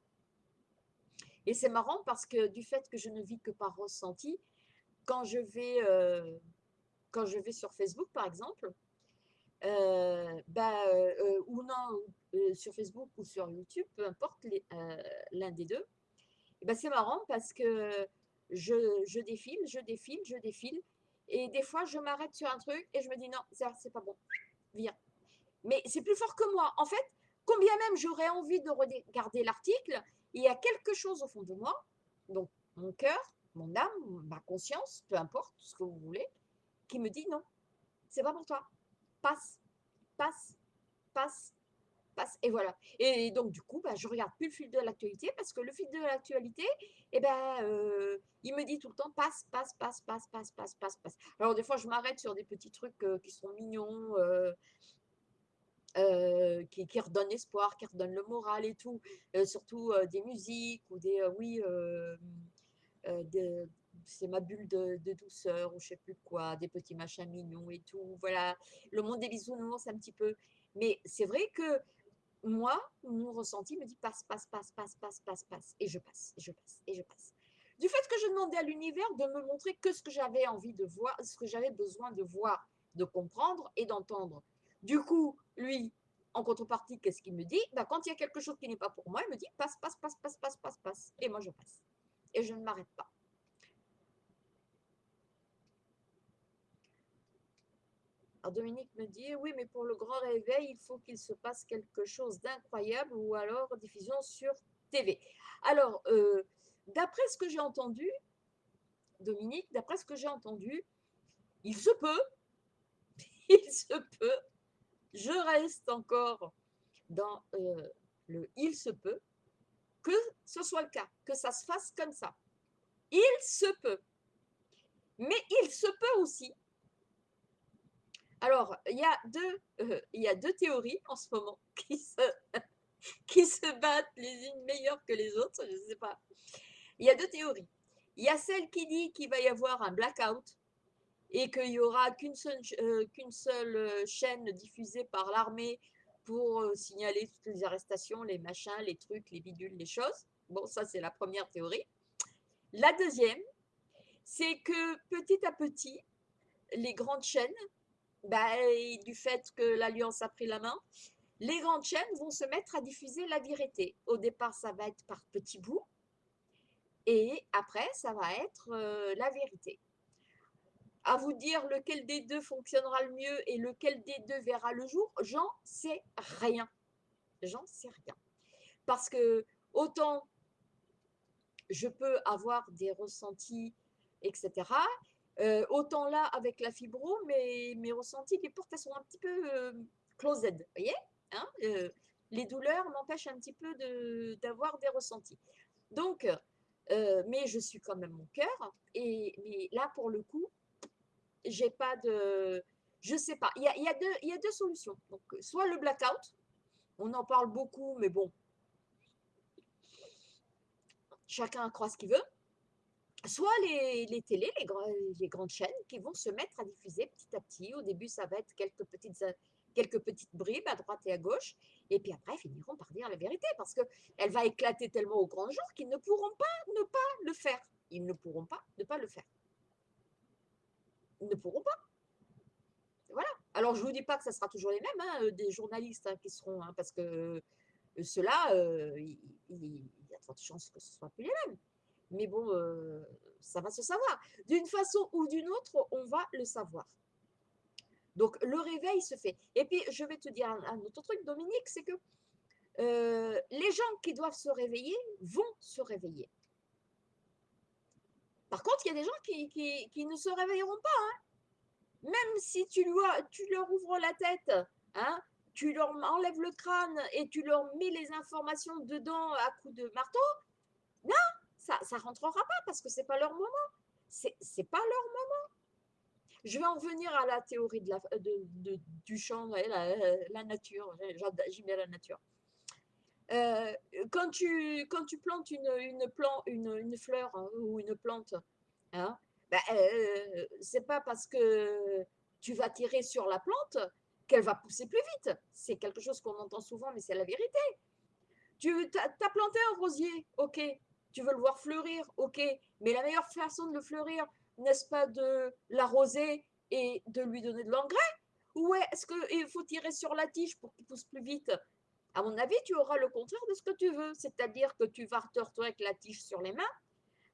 Et c'est marrant parce que du fait que je ne vis que par ressenti, quand je vais, euh, sur Facebook, par exemple, euh, bah, euh, ou non, sur Facebook ou sur YouTube, peu importe l'un des deux, bah, c'est marrant parce que je, je, défile, je défile, je défile, et des fois je m'arrête sur un truc et je me dis non, c'est pas bon, viens. Mais c'est plus fort que moi. En fait, combien même j'aurais envie de regarder l'article, il y a quelque chose au fond de moi, donc mon cœur, mon âme, ma conscience, peu importe ce que vous voulez, qui me dit non, c'est pas pour toi. Passe, passe, passe, passe. Et voilà. Et donc, du coup, bah, je regarde plus le fil de l'actualité parce que le fil de l'actualité, eh ben, euh, il me dit tout le temps passe, passe, passe, passe, passe, passe, passe, passe. Alors, des fois, je m'arrête sur des petits trucs euh, qui sont mignons. Euh, qui, qui, redonnent espoir, qui redonnent le moral et tout, surtout des musiques ou des, oui, euh, c'est ma bulle de, douceur ou je sais plus quoi, des petits machins mignons et tout. Voilà, le monde des bisounours un petit peu. Mais c'est vrai que moi, mon ressenti me dit passe, passe, passe, passe, passe, passe, passe. Et je passe, et je passe, et je passe. Du fait que je demandais à l'univers de me montrer que ce que j'avais envie de voir, ce que j'avais besoin de voir, de comprendre et d'entendre. Du coup, lui, en contrepartie, qu'est-ce qu'il me dit? Ben, Quand il y a quelque chose qui n'est pas pour moi, il me dit passe, passe, passe, passe, passe, passe, passe. Et moi, je passe et je ne m'arrête pas. Alors Dominique me dit, oui, mais pour le grand réveil, il faut qu'il se passe quelque chose d'incroyable ou alors diffusion sur TV. Alors, euh, d'après ce que j'ai entendu, Dominique, d'après ce que j'ai entendu, il se peut, il se peut, je reste encore dans euh, le il se peut, que ce soit le cas, que ça se fasse comme ça. Il se peut. Mais il se peut aussi. Alors, il y a deux, euh, théories en ce moment qui se, qui se battent les unes meilleures que les autres, je ne sais pas. Il y a deux théories. Il y a celle qui dit qu'il va y avoir un blackout et qu'il n'y aura qu'une seule, euh, euh, chaîne diffusée par l'armée pour euh, signaler toutes les arrestations, les machins, les trucs, les bidules, les choses. Bon, ça c'est la première théorie. La deuxième, c'est que petit à petit, les grandes chaînes, bah, du fait que l'Alliance a pris la main, les grandes chaînes vont se mettre à diffuser la vérité. Au départ, ça va être par petits bouts, et après, ça va être la vérité. À vous dire lequel des deux fonctionnera le mieux et lequel des deux verra le jour, j'en sais rien. J'en sais rien. Parce que autant je peux avoir des ressentis, etc. autant là, avec la fibro, mes, ressentis, les portes, elles sont un petit peu euh, closed, vous voyez hein, Les douleurs m'empêchent un petit peu d'avoir des ressentis. Donc, mais je suis quand même mon cœur. Et là, pour le coup, j'ai pas de, je sais pas. Il y a, deux, y a deux solutions. Donc, soit le blackout, on en parle beaucoup, mais bon, chacun croit ce qu'il veut. Soit les, les télés, les, les, grandes chaînes qui vont se mettre à diffuser petit à petit. Au début, ça va être quelques petites quelques petites bribes à droite et à gauche, et puis après, finiront par dire la vérité, parce qu'elle va éclater tellement au grand jour qu'ils ne pourront pas ne pas le faire. Ils ne pourront pas ne pas le faire. Ne pourront pas. Voilà. Alors, je ne vous dis pas que ça sera toujours les mêmes, hein, euh, des journalistes hein, qui seront, hein, parce que euh, ceux-là, euh, il, y a de fortes chances que ce ne soit plus les mêmes. Mais bon, ça va se savoir. D'une façon ou d'une autre, on va le savoir. Donc, le réveil se fait. Et puis, je vais te dire un, autre truc, Dominique, c'est que les gens qui doivent se réveiller vont se réveiller. Par contre, il y a des gens qui, ne se réveilleront pas. Hein. Même si tu, tu, leur ouvres la tête, hein, tu leur enlèves le crâne et tu leur mets les informations dedans à coups de marteau, non, ça ne rentrera pas parce que ce n'est pas leur moment. Ce n'est pas leur moment. Je vais en revenir à la théorie de la, de, du champ, la, nature. J'aime bien la nature. Euh, quand, tu, quand tu plantes une, une, une, une fleur hein, ou une plante, hein, ben, euh, c'est pas parce que tu vas tirer sur la plante qu'elle va pousser plus vite. C'est quelque chose qu'on entend souvent, mais c'est la vérité. Tu as, planté un rosier, ok. Tu veux le voir fleurir, ok. Mais la meilleure façon de le fleurir, n'est-ce pas, de l'arroser et de lui donner de l'engrais? Ou est-ce qu'il faut tirer sur la tige pour qu'il pousse plus vite? À mon avis, tu auras le contraire de ce que tu veux, c'est-à-dire que tu vas te retrouver avec la tige sur les mains,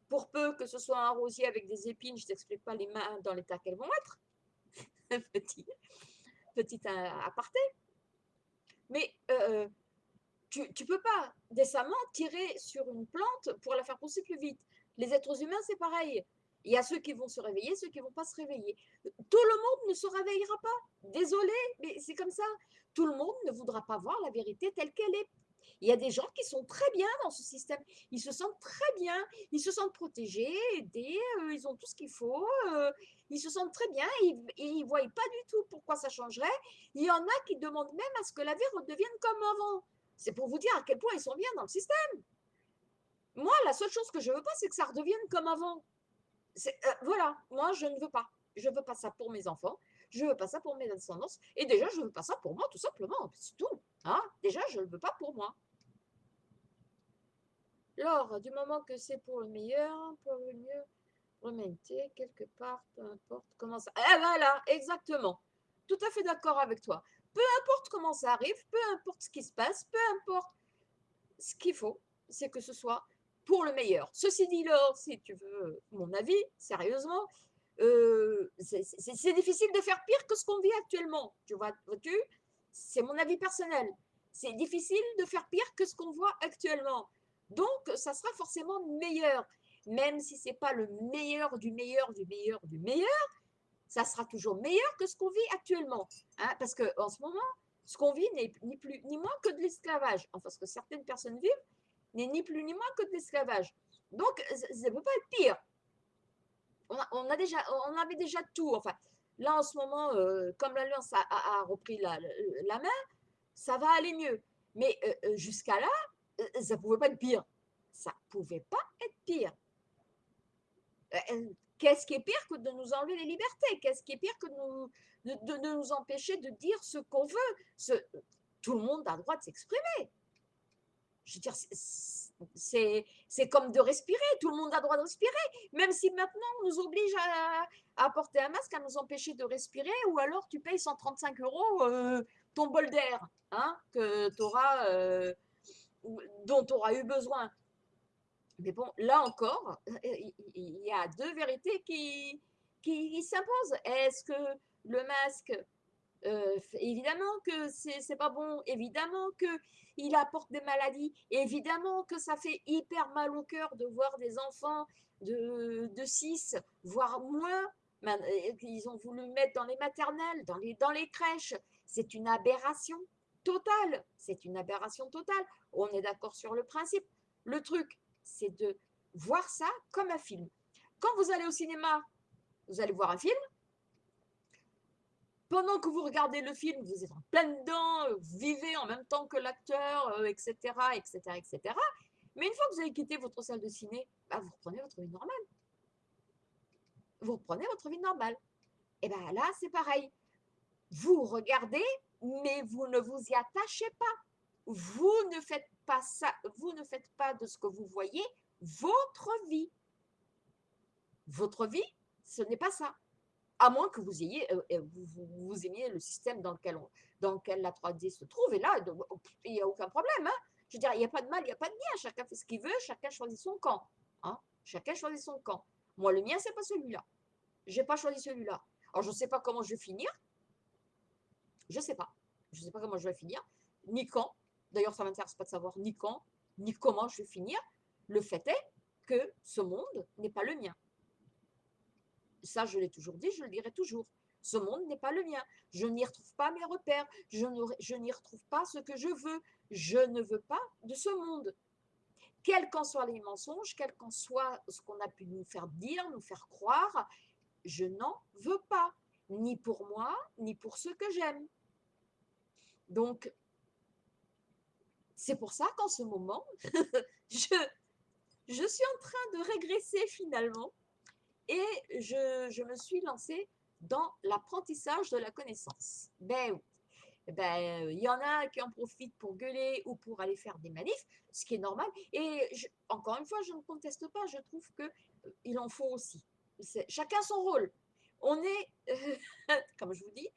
pour peu que ce soit un rosier avec des épines, je ne t'explique pas les mains dans l'état qu'elles vont être. petit, petit aparté. Mais euh, tu ne peux pas décemment tirer sur une plante pour la faire pousser plus vite. Les êtres humains, c'est pareil. Il y a ceux qui vont se réveiller, ceux qui ne vont pas se réveiller. Tout le monde ne se réveillera pas. Désolé, mais c'est comme ça. Tout le monde ne voudra pas voir la vérité telle qu'elle est. Il y a des gens qui sont très bien dans ce système. Ils se sentent très bien. Ils se sentent protégés, aidés. Euh, ils ont tout ce qu'il faut. Euh, ils se sentent très bien. Ils ne voient pas du tout pourquoi ça changerait. Il y en a qui demandent même à ce que la vie redevienne comme avant. C'est pour vous dire à quel point ils sont bien dans le système. Moi, la seule chose que je ne veux pas, c'est que ça redevienne comme avant. Euh, voilà, moi, je ne veux pas. Je ne veux pas ça pour mes enfants. Je ne veux pas ça pour mes descendances. Et déjà, je ne veux pas ça pour moi, tout simplement. C'est tout. Hein déjà, je ne veux pas pour moi. Lors du moment que c'est pour le meilleur, pour le mieux, remonter quelque part, peu importe comment ça... Eh voilà, exactement. Tout à fait d'accord avec toi. Peu importe comment ça arrive, peu importe ce qui se passe, peu importe ce qu'il faut, c'est que ce soit pour le meilleur. Ceci dit, Laure, si tu veux mon avis, sérieusement, euh, c'est difficile de faire pire que ce qu'on vit actuellement. Tu vois, vois-tu? C'est mon avis personnel. C'est difficile de faire pire que ce qu'on voit actuellement. Donc, ça sera forcément meilleur. Même si ce n'est pas le meilleur du meilleur du meilleur du meilleur, ça sera toujours meilleur que ce qu'on vit actuellement. Hein Parce qu'en ce moment, ce qu'on vit n'est ni plus ni moins que de l'esclavage. Enfin, ce que certaines personnes vivent, n'est ni plus ni moins que de l'esclavage. Donc, ça ne peut pas être pire. On, a, déjà, on avait déjà tout. Enfin, là, en ce moment, euh, comme l'Alliance a, repris la, main, ça va aller mieux. Mais euh, euh, jusqu'à là, ça ne pouvait pas être pire. Ça ne pouvait pas être pire. Qu'est-ce qui est pire que de nous enlever les libertés? Qu'est-ce qui est pire que de, nous empêcher de dire ce qu'on veut? Tout le monde a le droit de s'exprimer. Je veux dire, c'est comme de respirer. Tout le monde a droit de respirer. Même si maintenant on nous oblige à, porter un masque, à nous empêcher de respirer, ou alors tu payes 135 euros euh, ton bol d'air hein, que auras, euh, dont tu auras eu besoin. Mais bon, là encore, il y a deux vérités qui, qui, s'imposent. Est-ce que le masque, euh, évidemment que c'est pas bon, évidemment qu'il apporte des maladies, évidemment que ça fait hyper mal au cœur de voir des enfants de, de 6, voire moins, qu'ils ont voulu mettre dans les maternelles, dans les, dans les crèches. C'est une aberration totale. C'est une aberration totale. On est d'accord sur le principe. Le truc, c'est de voir ça comme un film. Quand vous allez au cinéma, vous allez voir un film. Pendant que vous regardez le film, vous êtes en plein dedans, vous vivez en même temps que l'acteur, etc., etc., etc. Mais une fois que vous avez quitté votre salle de ciné, bah, vous reprenez votre vie normale. Vous reprenez votre vie normale. Et bien là, c'est pareil. Vous regardez, mais vous ne vous y attachez pas. Vous ne faites pas ça, vous ne faites pas de ce que vous voyez votre vie. Votre vie, ce n'est pas ça. À moins que vous ayez, euh, euh, vous, aimiez le système dans lequel, la 3D se trouve. Et là, il n'y a aucun problème. Hein. Je veux dire, il n'y a pas de mal, il n'y a pas de bien. Chacun fait ce qu'il veut, chacun choisit son camp. Hein. Chacun choisit son camp. Moi, le mien, c'est pas celui-là. Je n'ai pas choisi celui-là. Alors, je ne sais pas comment je vais finir. Je ne sais pas. Je ne sais pas comment je vais finir, ni quand. D'ailleurs, ça ne m'intéresse pas de savoir ni quand, ni comment je vais finir. Le fait est que ce monde n'est pas le mien. Ça, je l'ai toujours dit, je le dirai toujours. Ce monde n'est pas le mien. Je n'y retrouve pas mes repères. Je, n'y retrouve pas ce que je veux. Je ne veux pas de ce monde. Quels qu'en soient les mensonges, quel qu'en soit ce qu'on a pu nous faire dire, nous faire croire, je n'en veux pas. Ni pour moi, ni pour ceux que j'aime. Donc, c'est pour ça qu'en ce moment, je, je suis en train de régresser finalement et je, me suis lancée dans l'apprentissage de la connaissance. Ben oui. Ben, il y en a qui en profitent pour gueuler ou pour aller faire des manifs, ce qui est normal. Et encore une fois, je ne conteste pas, je trouve qu'il euh, en faut aussi. Chacun son rôle. On est, comme je vous dis,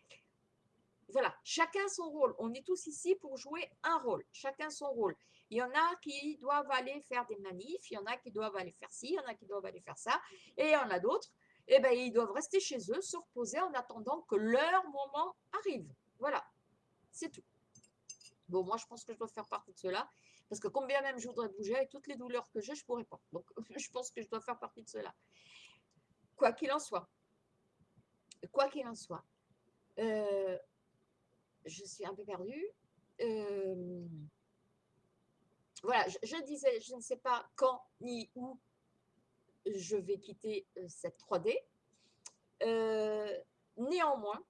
voilà, chacun son rôle. On est tous ici pour jouer un rôle, chacun son rôle. Il y en a qui doivent aller faire des manifs, il y en a qui doivent aller faire ci, il y en a qui doivent aller faire ça, et il y en a d'autres, eh ben, ils doivent rester chez eux, se reposer en attendant que leur moment arrive. Voilà, c'est tout. Bon, moi, je pense que je dois faire partie de cela, parce que combien même je voudrais bouger, avec toutes les douleurs que j'ai, je ne pourrais pas. Donc, je pense que je dois faire partie de cela. Quoi qu'il en soit, quoi qu'il en soit, euh, je suis un peu perdue. Euh, voilà, je, disais, je ne sais pas quand ni où je vais quitter euh, cette 3D. Euh, néanmoins,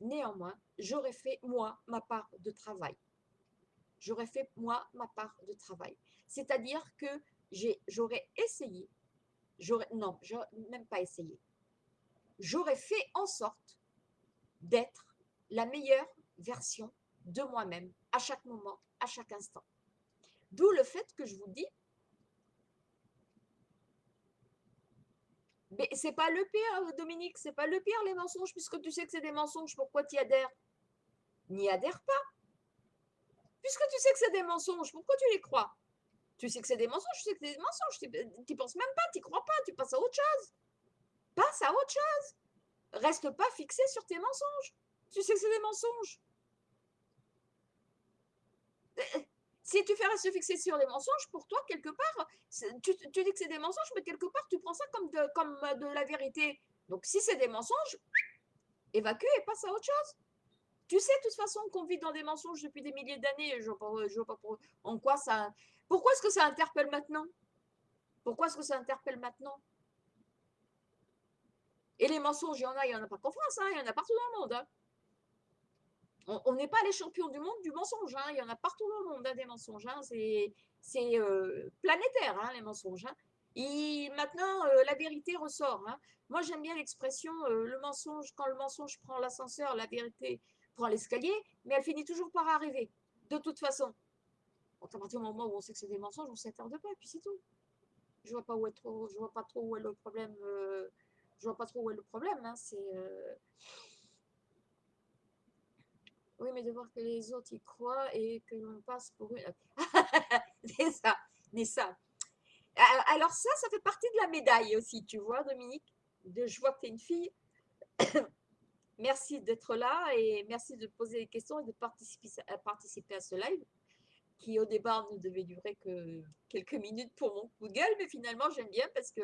néanmoins, j'aurais fait moi ma part de travail. J'aurais fait moi ma part de travail. C'est-à-dire que j'aurais essayé, non, même pas essayé. J'aurais fait en sorte d'être la meilleure version de moi-même à chaque moment, à chaque instant. D'où le fait que je vous dis, mais c'est pas le pire, Dominique, c'est pas le pire les mensonges, puisque tu sais que c'est des mensonges, pourquoi tu y adhères? N'y adhère pas. Puisque tu sais que c'est des mensonges, pourquoi tu les crois? Tu sais que c'est des mensonges, tu sais que c'est des mensonges, tu n'y penses même pas, tu crois pas, tu passes à autre chose. Passe à autre chose. Reste pas fixé sur tes mensonges. Tu sais que c'est des mensonges. Euh, si tu fais se fixer sur les mensonges, pour toi, quelque part, tu, dis que c'est des mensonges, mais quelque part, tu prends ça comme de, comme de la vérité. Donc, si c'est des mensonges, évacue et passe à autre chose. Tu sais de toute façon qu'on vit dans des mensonges depuis des milliers d'années. Je ne vois pas en quoi ça. Pourquoi est-ce que ça interpelle maintenant? Pourquoi est-ce que ça interpelle maintenant? Et les mensonges, il y en a, il n'y en a pas qu'en France, hein, il y en a partout dans le monde. Hein. On n'est pas les champions du monde du mensonge. Hein, il y en a partout dans le monde des mensonges. C'est euh, planétaire, les mensonges. Maintenant, euh, la vérité ressort. Moi, j'aime bien l'expression euh, le mensonge, quand le mensonge prend l'ascenseur, la vérité prend l'escalier, mais elle finit toujours par arriver, de toute façon. à partir du moment où on sait que c'est des mensonges, on s'attarde pas, et puis c'est tout. Je vois je vois pas trop où est le problème. Je vois pas trop où est le problème. Hein, c'est oui, mais de voir que les autres y croient et que l'on passe pour une. mais ça. Alors ça, ça fait partie de la médaille aussi, tu vois, Dominique. De, je vois que tu es une fille. merci d'être là et merci de poser des questions et de participer à, ce live qui au départ ne devait durer que quelques minutes pour mon coup mais finalement j'aime bien parce que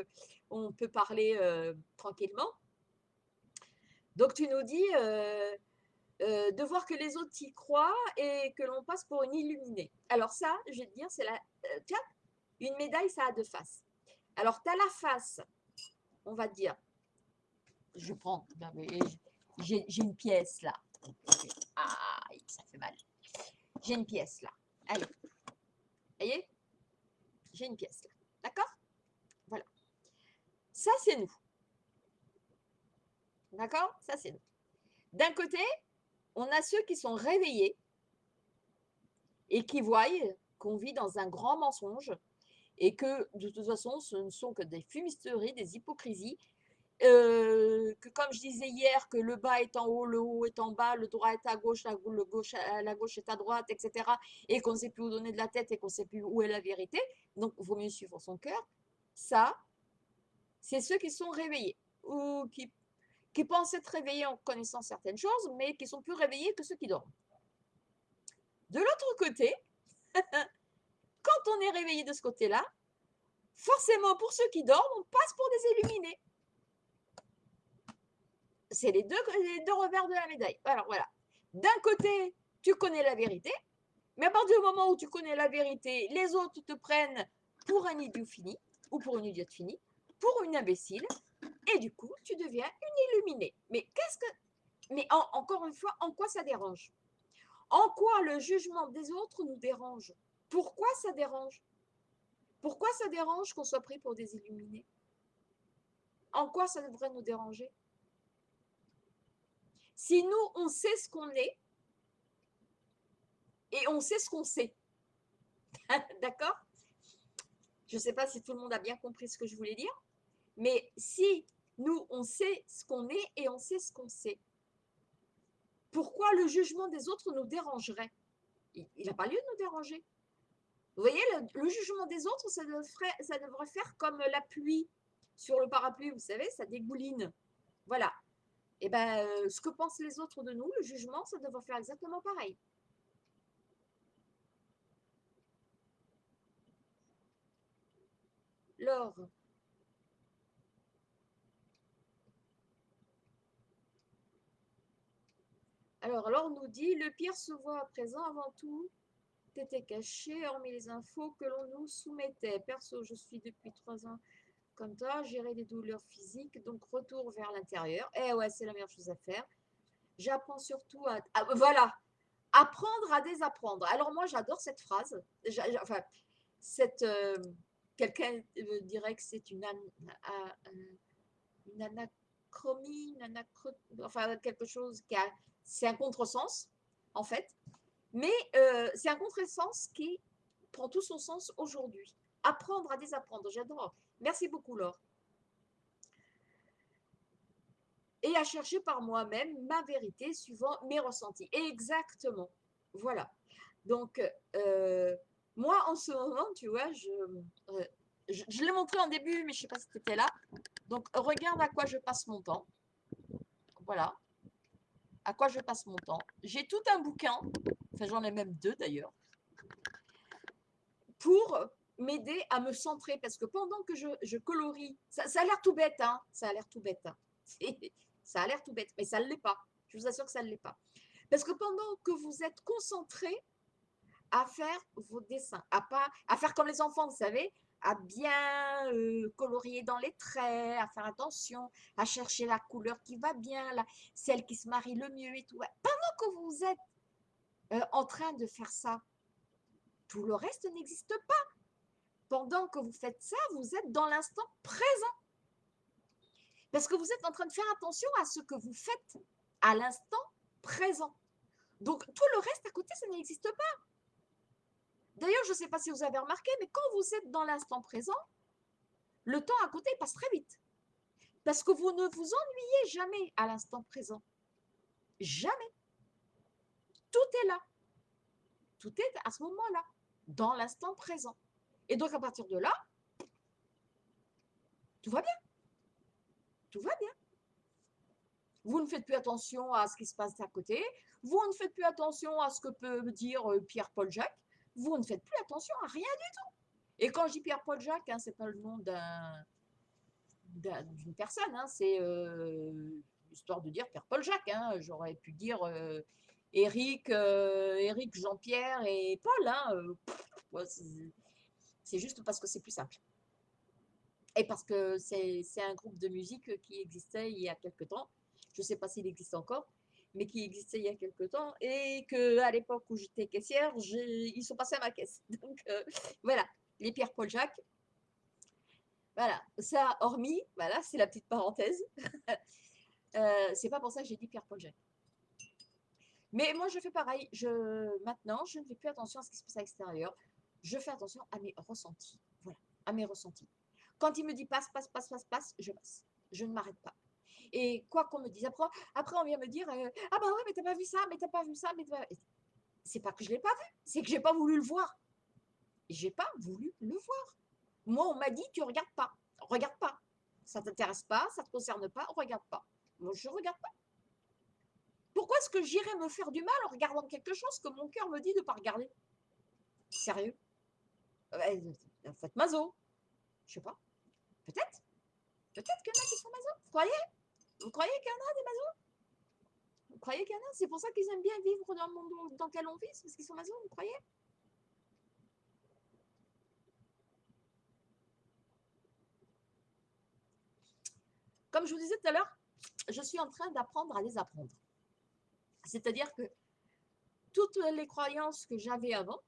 on peut parler euh, tranquillement. Donc tu nous dis euh, euh, de voir que les autres y croient et que l'on passe pour une illuminée. Alors ça, je vais te dire, c'est la... tiens, une médaille, ça a deux faces. Alors tu as la face, on va dire, je prends, j'ai une pièce là. Ah, ça fait mal. J'ai une pièce là. Allez. Voyez? J'ai une pièce là. D'accord? Voilà. Ça, c'est nous. D'accord? Ça, c'est nous. D'un côté, on a ceux qui sont réveillés et qui voient qu'on vit dans un grand mensonge et que de toute façon, ce ne sont que des fumisteries, des hypocrisies euh, que comme je disais hier, que le bas est en haut, le haut est en bas, le droit est à gauche, la, le gauche, la gauche est à droite, etc. Et qu'on ne sait plus où donner de la tête et qu'on ne sait plus où est la vérité. Donc, il vaut mieux suivre son cœur. Ça, c'est ceux qui sont réveillés ou qui, qui pensent être réveillés en connaissant certaines choses, mais qui sont plus réveillés que ceux qui dorment. De l'autre côté, quand on est réveillé de ce côté-là, forcément, pour ceux qui dorment, on passe pour des illuminés c'est les deux, revers de la médaille. Alors voilà. D'un côté, tu connais la vérité, mais à partir du moment où tu connais la vérité, les autres te prennent pour un idiot fini, ou pour une idiote finie, pour une imbécile, et du coup, tu deviens une illuminée. Mais qu'est-ce que. Mais encore une fois, en quoi ça dérange? En quoi le jugement des autres nous dérange? Pourquoi ça dérange? Pourquoi ça dérange qu'on soit pris pour des illuminés? En quoi ça devrait nous déranger? Si nous, on sait ce qu'on est, et on sait ce qu'on sait. D'accord? Je ne sais pas si tout le monde a bien compris ce que je voulais dire, mais si nous, on sait ce qu'on est et on sait ce qu'on sait, pourquoi le jugement des autres nous dérangerait? Il n'a pas lieu de nous déranger. Vous voyez, le, jugement des autres, ça devrait, faire comme la pluie sur le parapluie, vous savez, ça dégouline. Voilà, et eh ben, euh, ce que pensent les autres de nous, le jugement, ça devrait faire exactement pareil. Laure. Alors, Laure nous dit, le pire se voit à présent avant tout était caché, hormis les infos que l'on nous soumettait. Perso, je suis depuis trois ans comme toi, gérer des douleurs physiques, donc retour vers l'intérieur. Eh ouais, c'est la meilleure chose à faire. J'apprends surtout à, Voilà, apprendre à désapprendre. Alors moi, j'adore cette phrase. Enfin. Euh, quelqu'un dirait que c'est une, une anachromie, enfin quelque chose qui a... C'est un contresens, en fait. Mais euh, c'est un contresens qui prend tout son sens aujourd'hui. Apprendre à désapprendre, j'adore. Merci beaucoup, Laure. Et à chercher par moi-même ma vérité suivant mes ressentis. Exactement. Voilà. Donc, euh, moi, en ce moment, tu vois, je, euh, je, l'ai montré en début, mais je ne sais pas si tu étais là. Donc, regarde à quoi je passe mon temps. Voilà. À quoi je passe mon temps. J'ai tout un bouquin, enfin j'en ai même deux d'ailleurs, pour m'aider à me centrer parce que pendant que je, colorie, ça, a l'air tout bête, hein, ça a l'air tout bête, hein. ça a l'air tout bête, mais ça ne l'est pas, je vous assure que ça ne l'est pas. Parce que pendant que vous êtes concentré à faire vos dessins, à, pas, à faire comme les enfants, vous savez, à bien euh, colorier dans les traits, à faire attention, à chercher la couleur qui va bien, celle qui se marie le mieux et tout. Pendant que vous êtes euh, en train de faire ça, tout le reste n'existe pas. Pendant que vous faites ça, vous êtes dans l'instant présent. Parce que vous êtes en train de faire attention à ce que vous faites à l'instant présent. Donc, tout le reste à côté, ça n'existe pas. D'ailleurs, je ne sais pas si vous avez remarqué, mais quand vous êtes dans l'instant présent, le temps à côté passe très vite. Parce que vous ne vous ennuyez jamais à l'instant présent. Jamais. Tout est là. Tout est à ce moment-là, dans l'instant présent. Et donc, à partir de là, tout va bien. Tout va bien. Vous ne faites plus attention à ce qui se passe à côté. Vous ne faites plus attention à ce que peut dire euh, Pierre-Paul Jacques. Vous ne faites plus attention à rien du tout. Et quand je dis Pierre-Paul Jacques, hein, ce n'est pas le nom d'une personne, hein, c'est euh, histoire de dire Pierre-Paul Jacques. Hein. J'aurais pu dire euh, Éric, Éric, Jean-Pierre et Paul. c'est juste parce que c'est plus simple. Et parce que c'est un groupe de musique qui existait il y a quelque temps. Je ne sais pas s'il existe encore, mais qui existait il y a quelque temps. Et qu'à l'époque où j'étais caissière, ils sont passés à ma caisse. Donc euh, voilà, les Pierre-Paul Jacques. Voilà, ça hormis, voilà, c'est la petite parenthèse. euh, c'est pas pour ça que j'ai dit Pierre-Paul Jacques. Mais moi, je fais pareil. Je, maintenant, je ne fais plus attention à ce qui se passe à l'extérieur. Je fais attention à mes ressentis. Voilà, à mes ressentis. Quand il me dit passe, passe, passe, passe, passe, je passe. Je ne m'arrête pas. Et quoi qu'on me dise, après, après on vient me dire euh, Ah bah ouais, mais t'as pas vu ça, mais t'as pas vu ça, mais C'est pas que je l'ai pas vu, c'est que j'ai pas voulu le voir. J'ai pas voulu le voir. Moi, on m'a dit Tu regardes pas. Regarde pas. Ça t'intéresse pas, ça te concerne pas, regarde pas. Moi, je regarde pas. Pourquoi est-ce que j'irais me faire du mal en regardant quelque chose que mon cœur me dit de ne pas regarder? Sérieux? Faites mazo. Je sais pas. Peut-être. Peut-être qu'il y en a qui sont masos. Vous croyez? Vous croyez qu'il y en a des masos Vous croyez qu'il y en a? C'est pour ça qu'ils aiment bien vivre dans le monde dans lequel on vit parce qu'ils sont masos, vous croyez? Comme je vous disais tout à l'heure, je suis en train d'apprendre à les apprendre. C'est-à-dire que toutes les croyances que j'avais avant,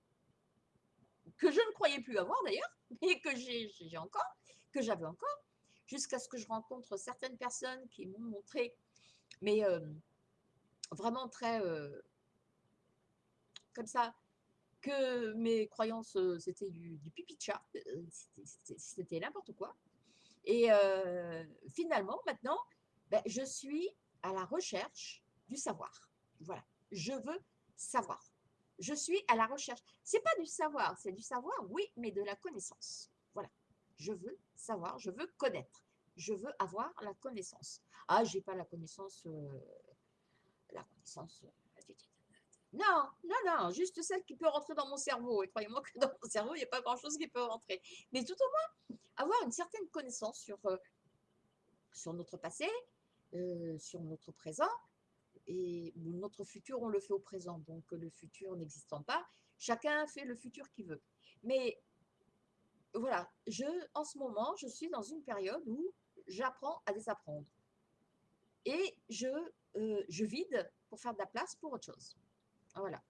que je ne croyais plus avoir d'ailleurs, mais que j'ai encore, que j'avais encore, jusqu'à ce que je rencontre certaines personnes qui m'ont montré, mais euh, vraiment très euh, comme ça, que mes croyances, euh, c'était du, pipi de chat, c'était n'importe quoi. Et finalement, maintenant, ben, je suis à la recherche du savoir. Voilà, je veux savoir. Je suis à la recherche. C'est pas du savoir, c'est du savoir, oui, mais de la connaissance. Je veux savoir, je veux connaître. Je veux avoir la connaissance. Ah, j'ai pas la connaissance. Euh, la connaissance. Euh, non, non, non, juste celle qui peut rentrer dans mon cerveau. Et croyez-moi que dans mon cerveau, il n'y a pas grand-chose qui peut rentrer. Mais tout au moins, avoir une certaine connaissance sur, euh, sur notre passé, sur notre présent, et notre futur, on le fait au présent. Donc, le futur n'existant pas, chacun fait le futur qu'il veut. Mais voilà, je, en ce moment, je suis dans une période où j'apprends à désapprendre. Et je, euh, je vide pour faire de la place pour autre chose. Voilà.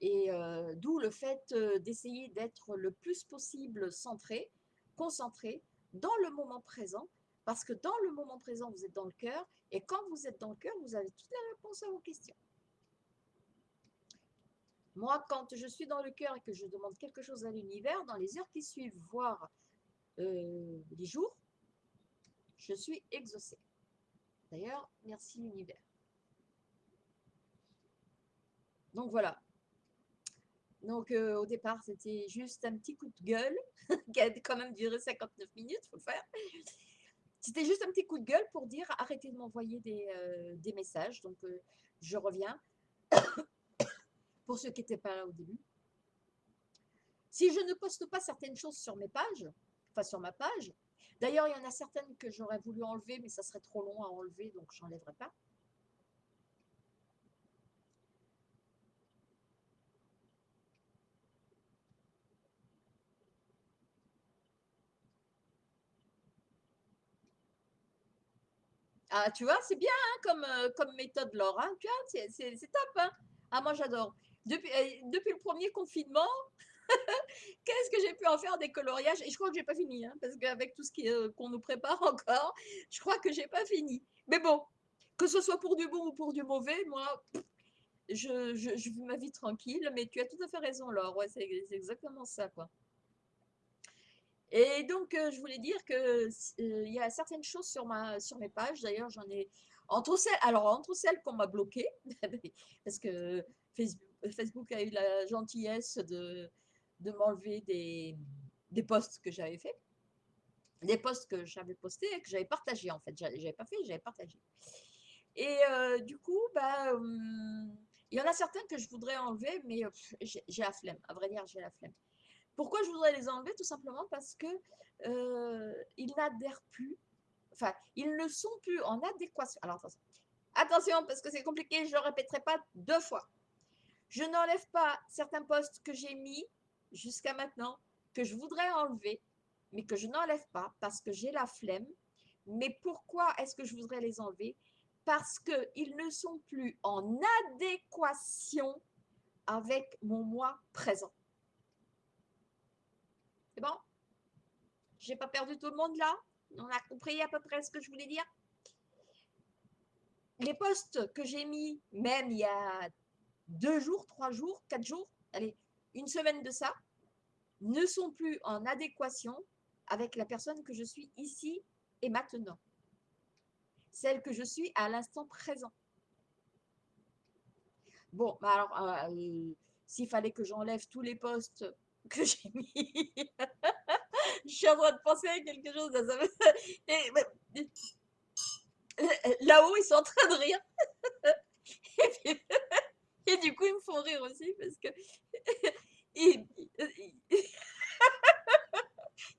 Et euh, d'où le fait euh, d'essayer d'être le plus possible centré, concentré dans le moment présent parce que dans le moment présent, vous êtes dans le cœur, et quand vous êtes dans le cœur, vous avez toutes les réponses à vos questions. Moi, quand je suis dans le cœur et que je demande quelque chose à l'univers, dans les heures qui suivent, voire euh, les jours, je suis exaucée. D'ailleurs, merci l'univers. Donc voilà. Donc euh, au départ, c'était juste un petit coup de gueule qui a quand même duré 59 minutes, il faut faire. C'était juste un petit coup de gueule pour dire arrêtez de m'envoyer des, euh, messages. Donc, je reviens pour ceux qui n'étaient pas là au début. Si je ne poste pas certaines choses sur mes pages, enfin sur ma page, d'ailleurs il y en a certaines que j'aurais voulu enlever, mais ça serait trop long à enlever, donc je n'enlèverai pas. Ah, tu vois, c'est bien hein, comme, euh, comme méthode, Laure. Hein, tu vois, c'est top. Hein. Ah, moi, j'adore. Depuis, euh, depuis le premier confinement, qu'est-ce que j'ai pu en faire des coloriages? Et je crois que j'ai pas fini, hein, parce qu'avec tout ce euh, qu'on nous prépare encore, je crois que j'ai pas fini. Mais bon, que ce soit pour du bon ou pour du mauvais, moi, je, je, vis ma vie tranquille. Mais tu as tout à fait raison, Laure. C'est exactement ça, quoi. Et donc, euh, je voulais dire que euh, il y a certaines choses sur ma, sur mes pages. D'ailleurs, j'en ai entre celles, alors entre celles qu'on m'a bloquées, parce que Facebook, a eu la gentillesse de, m'enlever des, posts que j'avais fait, des posts que j'avais postés et que j'avais partagés en fait. J'avais pas fait, j'avais partagé. Et euh, du coup, bah, hum, il y en a certains que je voudrais enlever, mais j'ai la flemme. À vrai dire, j'ai la flemme. Pourquoi je voudrais les enlever? Tout simplement parce que euh, ils n'adhèrent plus, enfin, ils ne sont plus en adéquation. Alors attention, attention parce que c'est compliqué, je ne le répéterai pas deux fois. Je n'enlève pas certains postes que j'ai mis jusqu'à maintenant, que je voudrais enlever, mais que je n'enlève pas parce que j'ai la flemme. Mais pourquoi est-ce que je voudrais les enlever? Parce qu'ils ne sont plus en adéquation avec mon moi présent. C'est bon? J'ai pas perdu tout le monde là? On a compris à peu près ce que je voulais dire? Les postes que j'ai mis, même il y a deux jours, trois jours, quatre jours, allez, une semaine de ça, ne sont plus en adéquation avec la personne que je suis ici et maintenant. Celle que je suis à l'instant présent. Bon, bah alors, euh, s'il fallait que j'enlève tous les postes que j'ai mis. je suis en train de penser à quelque chose. Là-haut, ils sont en train de rire. Et, du coup, ils me font rire aussi parce que ils,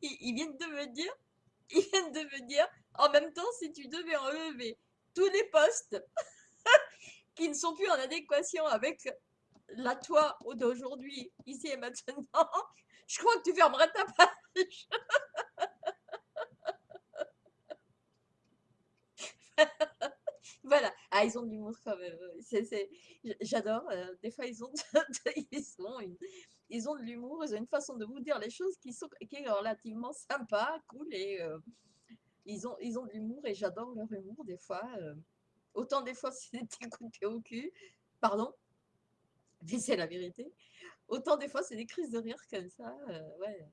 ils, viennent de me dire, ils viennent de me dire, en même temps, si tu devais enlever tous les postes qui ne sont plus en adéquation avec la toi d'aujourd'hui, ici et maintenant, je crois que tu fermerais ta page. voilà. Ah, ils ont de l'humour quand même. J'adore. Euh, des fois, ils ont, de, ils, ont de l'humour. Ils ont une façon de vous dire les choses qui, sont, qui est relativement sympa, cool. Et euh, ils, ont, ils ont de l'humour et j'adore leur humour des fois. Euh. autant des fois, de pied au cul. Pardon mais c'est la vérité. Autant des fois, c'est des crises de rire comme ça. Ouais.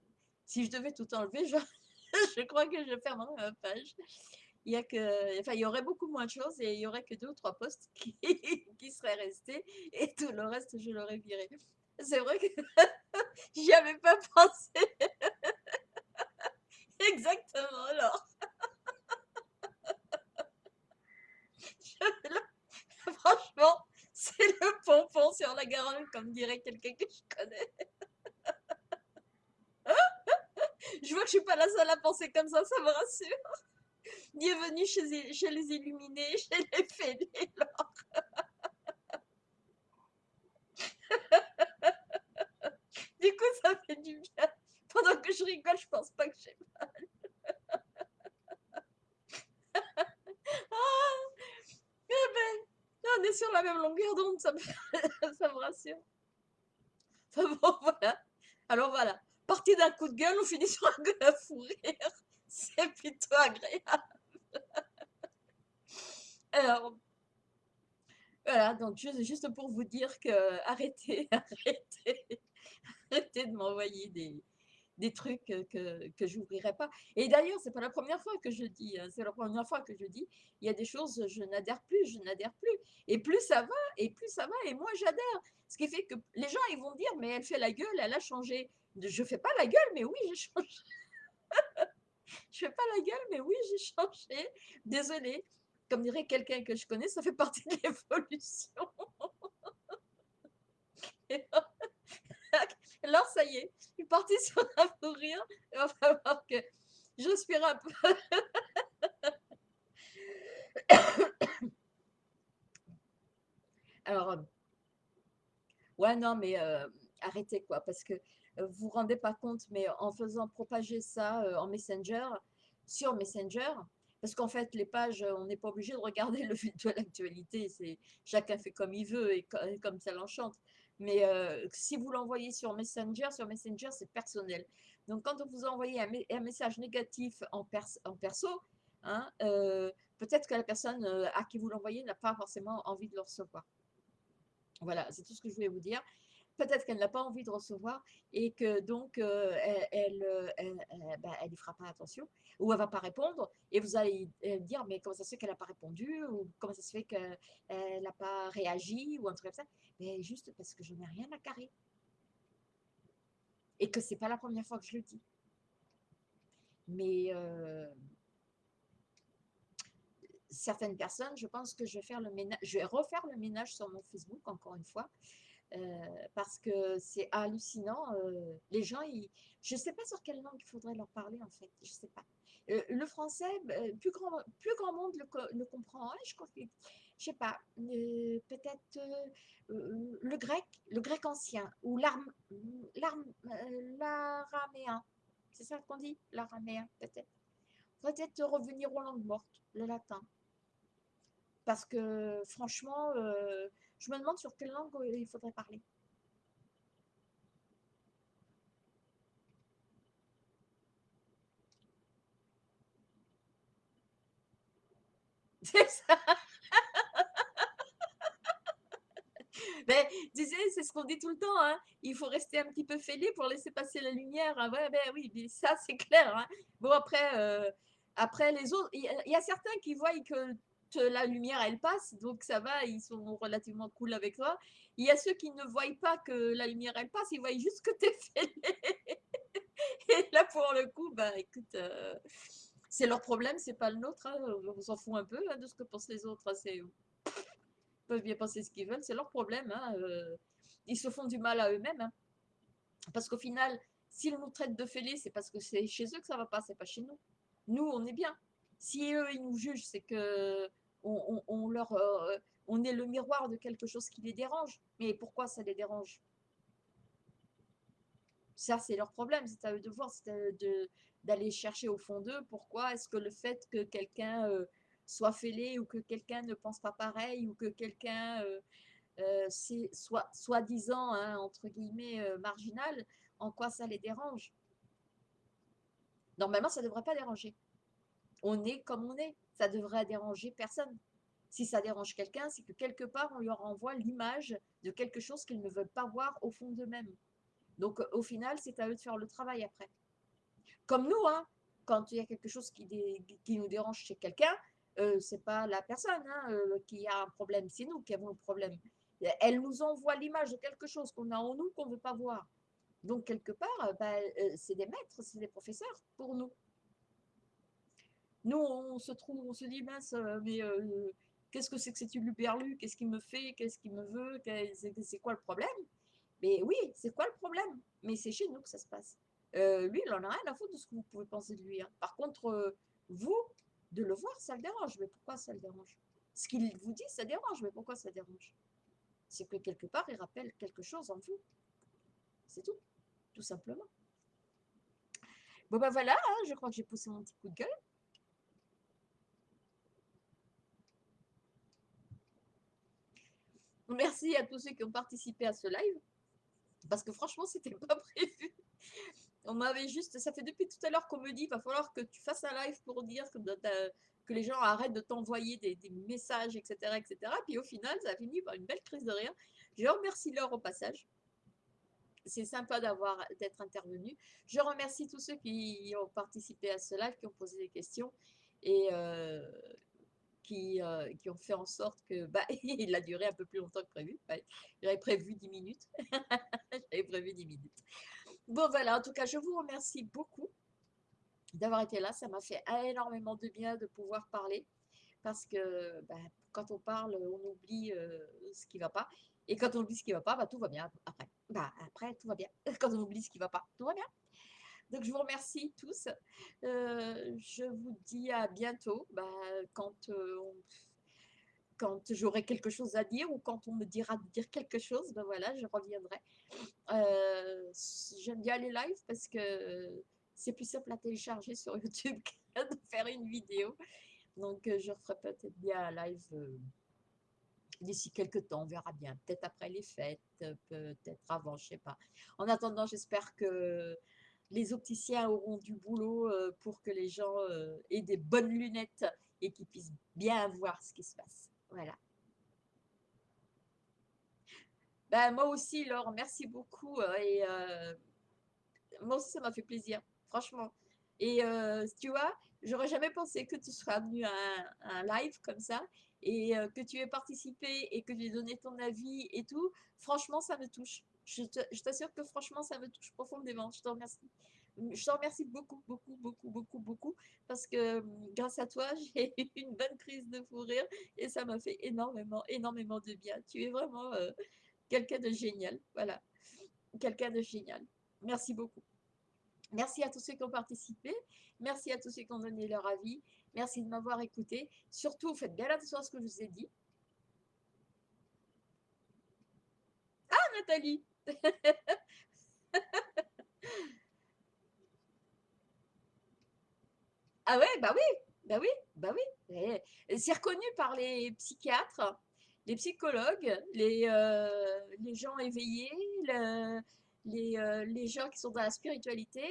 Si je devais tout enlever, je, je crois que je fermerais ma page. Il y, a que, enfin, il y aurait beaucoup moins de choses et il y aurait que deux ou trois postes qui, qui seraient restés et tout le reste, je l'aurais viré. C'est vrai que j'y avais pas pensé. Exactement, alors. Franchement, c'est le pompon sur la garole, comme dirait quelqu'un que je connais. je vois que je suis pas la seule à penser comme ça, ça me rassure. Bienvenue chez, chez les illuminés, chez les fêlés, du coup, ça fait du bien. Pendant que je rigole, je pense pas que j'ai mal. ah, eh ben, on est sur la même longueur d'onde, ça me, ça me rassure. Enfin bon, voilà. Alors voilà, partie d'un coup de gueule, on finit sur un gueule à fou rire. C'est plutôt agréable. Alors, voilà, donc juste pour vous dire que arrêtez, arrêtez, arrêtez de m'envoyer des, des trucs que, que je n'ouvrirai pas. Et d'ailleurs, c'est pas la première fois que je dis, hein, c'est la première fois que je dis, il y a des choses, je n'adhère plus, je n'adhère plus. Et plus ça va, et plus ça va, et moi j'adhère. Ce qui fait que les gens, ils vont dire, mais elle fait la gueule, elle a changé. Je fais pas la gueule, mais oui, j'ai changé. je fais pas la gueule, mais oui, j'ai changé. Désolée. Comme dirait quelqu'un que je connais, ça fait partie de l'évolution. Alors, ça y est, je suis partie sur un fou rire. On va voir que j'inspire un peu. Alors, euh, ouais, non, mais euh, arrêtez quoi, parce que euh, vous vous rendez pas compte, mais en faisant propager ça en Messenger, sur Messenger, Parce qu'en fait, les pages, on n'est pas obligé de regarder le fil de l'actualité. Chacun fait comme il veut et comme ça l'enchante. Mais euh, si vous l'envoyez sur Messenger, sur Messenger, c'est personnel. Donc, quand vous envoyez un, message négatif en, en perso, hein, euh, peut-être que la personne euh, à qui vous l'envoyez n'a pas forcément envie de le recevoir. Voilà, c'est tout ce que je voulais vous dire peut-être qu'elle n'a pas envie de recevoir et que donc euh, elle, euh, elle, bah, elle, fera pas attention ou elle va pas répondre et vous allez dire mais comment ça se fait qu'elle n'a pas répondu ou comment ça se fait qu'elle n'a pas réagi ou un truc comme ça? Mais juste parce que je n'ai rien à carrer. Et que c'est pas la première fois que je le dis. Mais euh, certaines personnes je pense que je vais faire le ménage je vais refaire le ménage sur mon Facebook encore une fois euh, parce que c'est hallucinant. Euh, les gens, je ne sais pas sur quelle langue il faudrait leur parler en fait, je ne sais pas. Euh, le français, plus grand, monde le, comprend. Hein, je je sais pas, peut-être le grec, le grec ancien ou l'araméen. C'est ça qu'on dit, l'araméen peut-être. Peut-être revenir aux langues mortes, le latin. Parce que franchement, je me demande sur quelle langue il faudrait parler. C'est ça. Ben, c'est ce qu'on dit tout le temps, hein. il faut rester un petit peu fêlé pour laisser passer la lumière. Hein. Ouais, ben oui, ça c'est clair. Hein. Bon, après, euh, après les autres, il y, a certains qui voient que la lumière, elle passe, donc ça va, ils sont relativement cool avec toi. Il y a ceux qui ne voient pas que la lumière, elle passe, ils voient juste que t'es fêlé. Et là, pour le coup, bah écoute, euh, c'est leur problème, c'est pas le nôtre. Hein. On s'en fout un peu hein, de ce que pensent les autres. Hein. C'est, ils peuvent bien penser ce qu'ils veulent, c'est leur problème. Euh, ils se font du mal à eux-mêmes. Parce qu'au final, s'ils nous traitent de fêlés, c'est parce que c'est chez eux que ça va pas, c'est pas chez nous. Nous, on est bien. Si eux, ils nous jugent, c'est que on, leur, euh, on est le miroir de quelque chose qui les dérange. Mais pourquoi ça les dérange? Ça, c'est leur problème. C'est à eux de voir, c'est d'aller chercher au fond d'eux pourquoi est-ce que le fait que quelqu'un euh, soit fêlé ou que quelqu'un ne pense pas pareil ou que quelqu'un euh, soit soi-disant hein, entre guillemets marginal, en quoi ça les dérange? Normalement, ça ne devrait pas déranger on est comme on est. Ça devrait déranger personne. Si ça dérange quelqu'un, c'est que quelque part, on leur envoie l'image de quelque chose qu'ils ne veulent pas voir au fond d'eux-mêmes. Donc, au final, c'est à eux de faire le travail après. Comme nous, hein, quand il y a quelque chose qui, qui nous dérange chez quelqu'un, euh, c'est pas la personne hein, euh, qui a un problème, c'est nous qui avons le problème. Elle nous envoie l'image de quelque chose qu'on a en nous qu'on ne veut pas voir. Donc, quelque part, ben, euh, c'est des maîtres, c'est des professeurs pour nous. Nous, on se trouve, on se dit, mince, euh, mais euh, qu'est-ce que c'est que cette luperlu Qu'est-ce qu'il me fait? Qu'est-ce qu'il me veut? C'est quoi le problème? Mais oui, c'est quoi le problème? Mais c'est chez nous que ça se passe. Euh, lui, il en a rien à foutre de ce que vous pouvez penser de lui. Hein. Par contre, vous, de le voir, ça le dérange. Mais pourquoi ça le dérange? Ce qu'il vous dit, ça dérange. Mais pourquoi ça dérange? C'est que quelque part, il rappelle quelque chose en vous. C'est tout, tout simplement. Bon ben voilà, hein, je crois que j'ai poussé mon petit coup de gueule. Merci à tous ceux qui ont participé à ce live. Parce que franchement, c'était pas prévu. On m'avait juste. Ça fait depuis tout à l'heure qu'on me dit il va falloir que tu fasses un live pour dire que, les gens arrêtent de t'envoyer des, messages, etc., etc. Puis au final, ça a fini par une belle crise de rire. Je remercie Laure au passage. C'est sympa d'avoir d'être intervenu. Je remercie tous ceux qui ont participé à ce live, qui ont posé des questions. Et, euh, euh, qui, ont fait en sorte que bah, il a duré un peu plus longtemps que prévu. J'avais prévu 10 minutes. J'avais prévu 10 minutes. Bon, voilà, en tout cas, je vous remercie beaucoup d'avoir été là. Ça m'a fait énormément de bien de pouvoir parler parce que bah, quand on parle, on oublie euh, ce qui ne va pas. Et quand on oublie ce qui ne va pas, bah, tout va bien après. Bah, après, tout va bien. Quand on oublie ce qui ne va pas, tout va bien. Donc, je vous remercie tous. Euh, je vous dis à bientôt bah, quand, euh, quand j'aurai quelque chose à dire ou quand on me dira de dire quelque chose. Ben voilà, je reviendrai. Euh, j'aime bien les lives parce que c'est plus simple à télécharger sur YouTube que de faire une vidéo. Donc, je referai peut-être bien un live d'ici quelques temps, on verra bien. Peut-être après les fêtes, peut-être avant, je sais pas. En attendant, j'espère que les opticiens auront du boulot pour que les gens aient des bonnes lunettes et qu'ils puissent bien voir ce qui se passe. Voilà. Ben, moi aussi, Laure, merci beaucoup. Et moi aussi, ça m'a fait plaisir, franchement. Et tu vois, j'aurais jamais pensé que tu seras venu à un, live comme ça et que tu aies participé et que tu aies donné ton avis et tout. Franchement, ça me touche. Je t'assure que franchement, ça me touche profondément. Je te remercie. Je te remercie beaucoup, beaucoup, beaucoup, beaucoup, beaucoup, parce que grâce à toi, j'ai eu une bonne crise de fou rire et ça m'a fait énormément, énormément de bien. Tu es vraiment quelqu'un de génial. Voilà. Quelqu'un de génial. Merci beaucoup. Merci à tous ceux qui ont participé. Merci à tous ceux qui ont donné leur avis. Merci de m'avoir écouté. Surtout, faites bien attention à ce que je vous ai dit. Ah, Nathalie Ah ouais, bah oui, bah oui, bah oui. C'est reconnu par les psychiatres, les psychologues, les, euh, les gens éveillés, les, euh, les gens qui sont dans la spiritualité,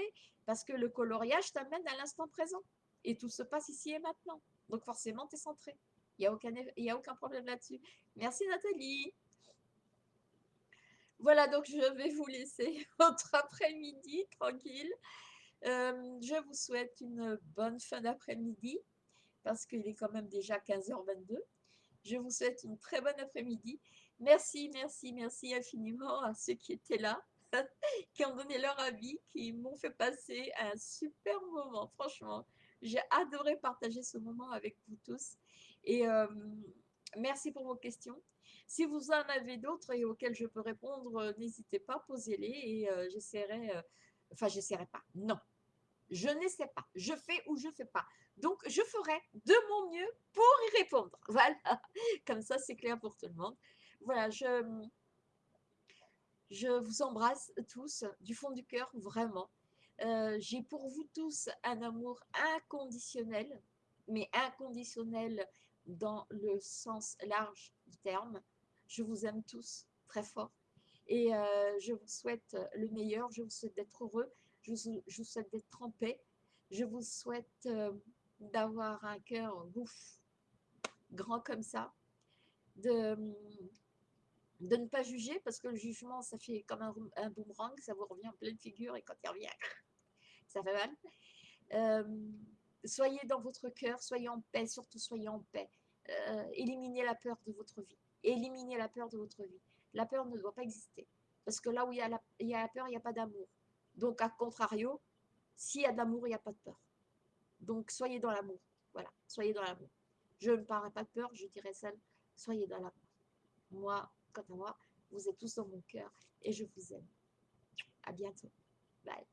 parce que le coloriage t'amène à l'instant présent. Et tout se passe ici et maintenant. Donc forcément, tu es centré. Il n'y a, a aucun problème là-dessus. Merci Nathalie. Voilà, donc je vais vous laisser votre après-midi tranquille. Euh, je vous souhaite une bonne fin d'après-midi parce qu'il est quand même déjà 15h22. Je vous souhaite une très bonne après-midi. Merci, merci, merci infiniment à ceux qui étaient là. qui ont donné leur avis, qui m'ont fait passer un super moment. Franchement, j'ai adoré partager ce moment avec vous tous. Et euh, merci pour vos questions. Si vous en avez d'autres et auxquelles je peux répondre, euh, n'hésitez pas, posez-les et euh, j'essaierai. enfin, j'essaierai pas. Non, je n'essaie pas. Je fais ou je fais pas. Donc, je ferai de mon mieux pour y répondre. Voilà. Comme ça, c'est clair pour tout le monde. Voilà, je, je vous embrasse tous du fond du cœur, vraiment. Euh, j'ai pour vous tous un amour inconditionnel, mais inconditionnel dans le sens large du terme. Je vous aime tous très fort. Et euh, je vous souhaite le meilleur, je vous souhaite d'être heureux, je vous, souhaite d'être en paix, je vous souhaite euh, d'avoir un cœur ouf, grand comme ça, de, ne pas juger parce que le jugement, ça fait comme un, boomerang, ça vous revient en pleine figure et quand il revient, ça fait mal. Euh, soyez dans votre cœur, soyez en paix, surtout soyez en paix. Euh, éliminez la peur de votre vie. Éliminez la peur de votre vie. La peur ne doit pas exister. Parce que là où il y a la, il y a peur, il n'y a pas d'amour. Donc, à contrario, s'il y a de l'amour, il n'y a pas de peur. Donc, soyez dans l'amour. Voilà, soyez dans l'amour. Je ne parlerai pas de peur, je dirais seul, soyez dans l'amour. Moi, quant à moi, vous êtes tous dans mon cœur et je vous aime. À bientôt. Bye.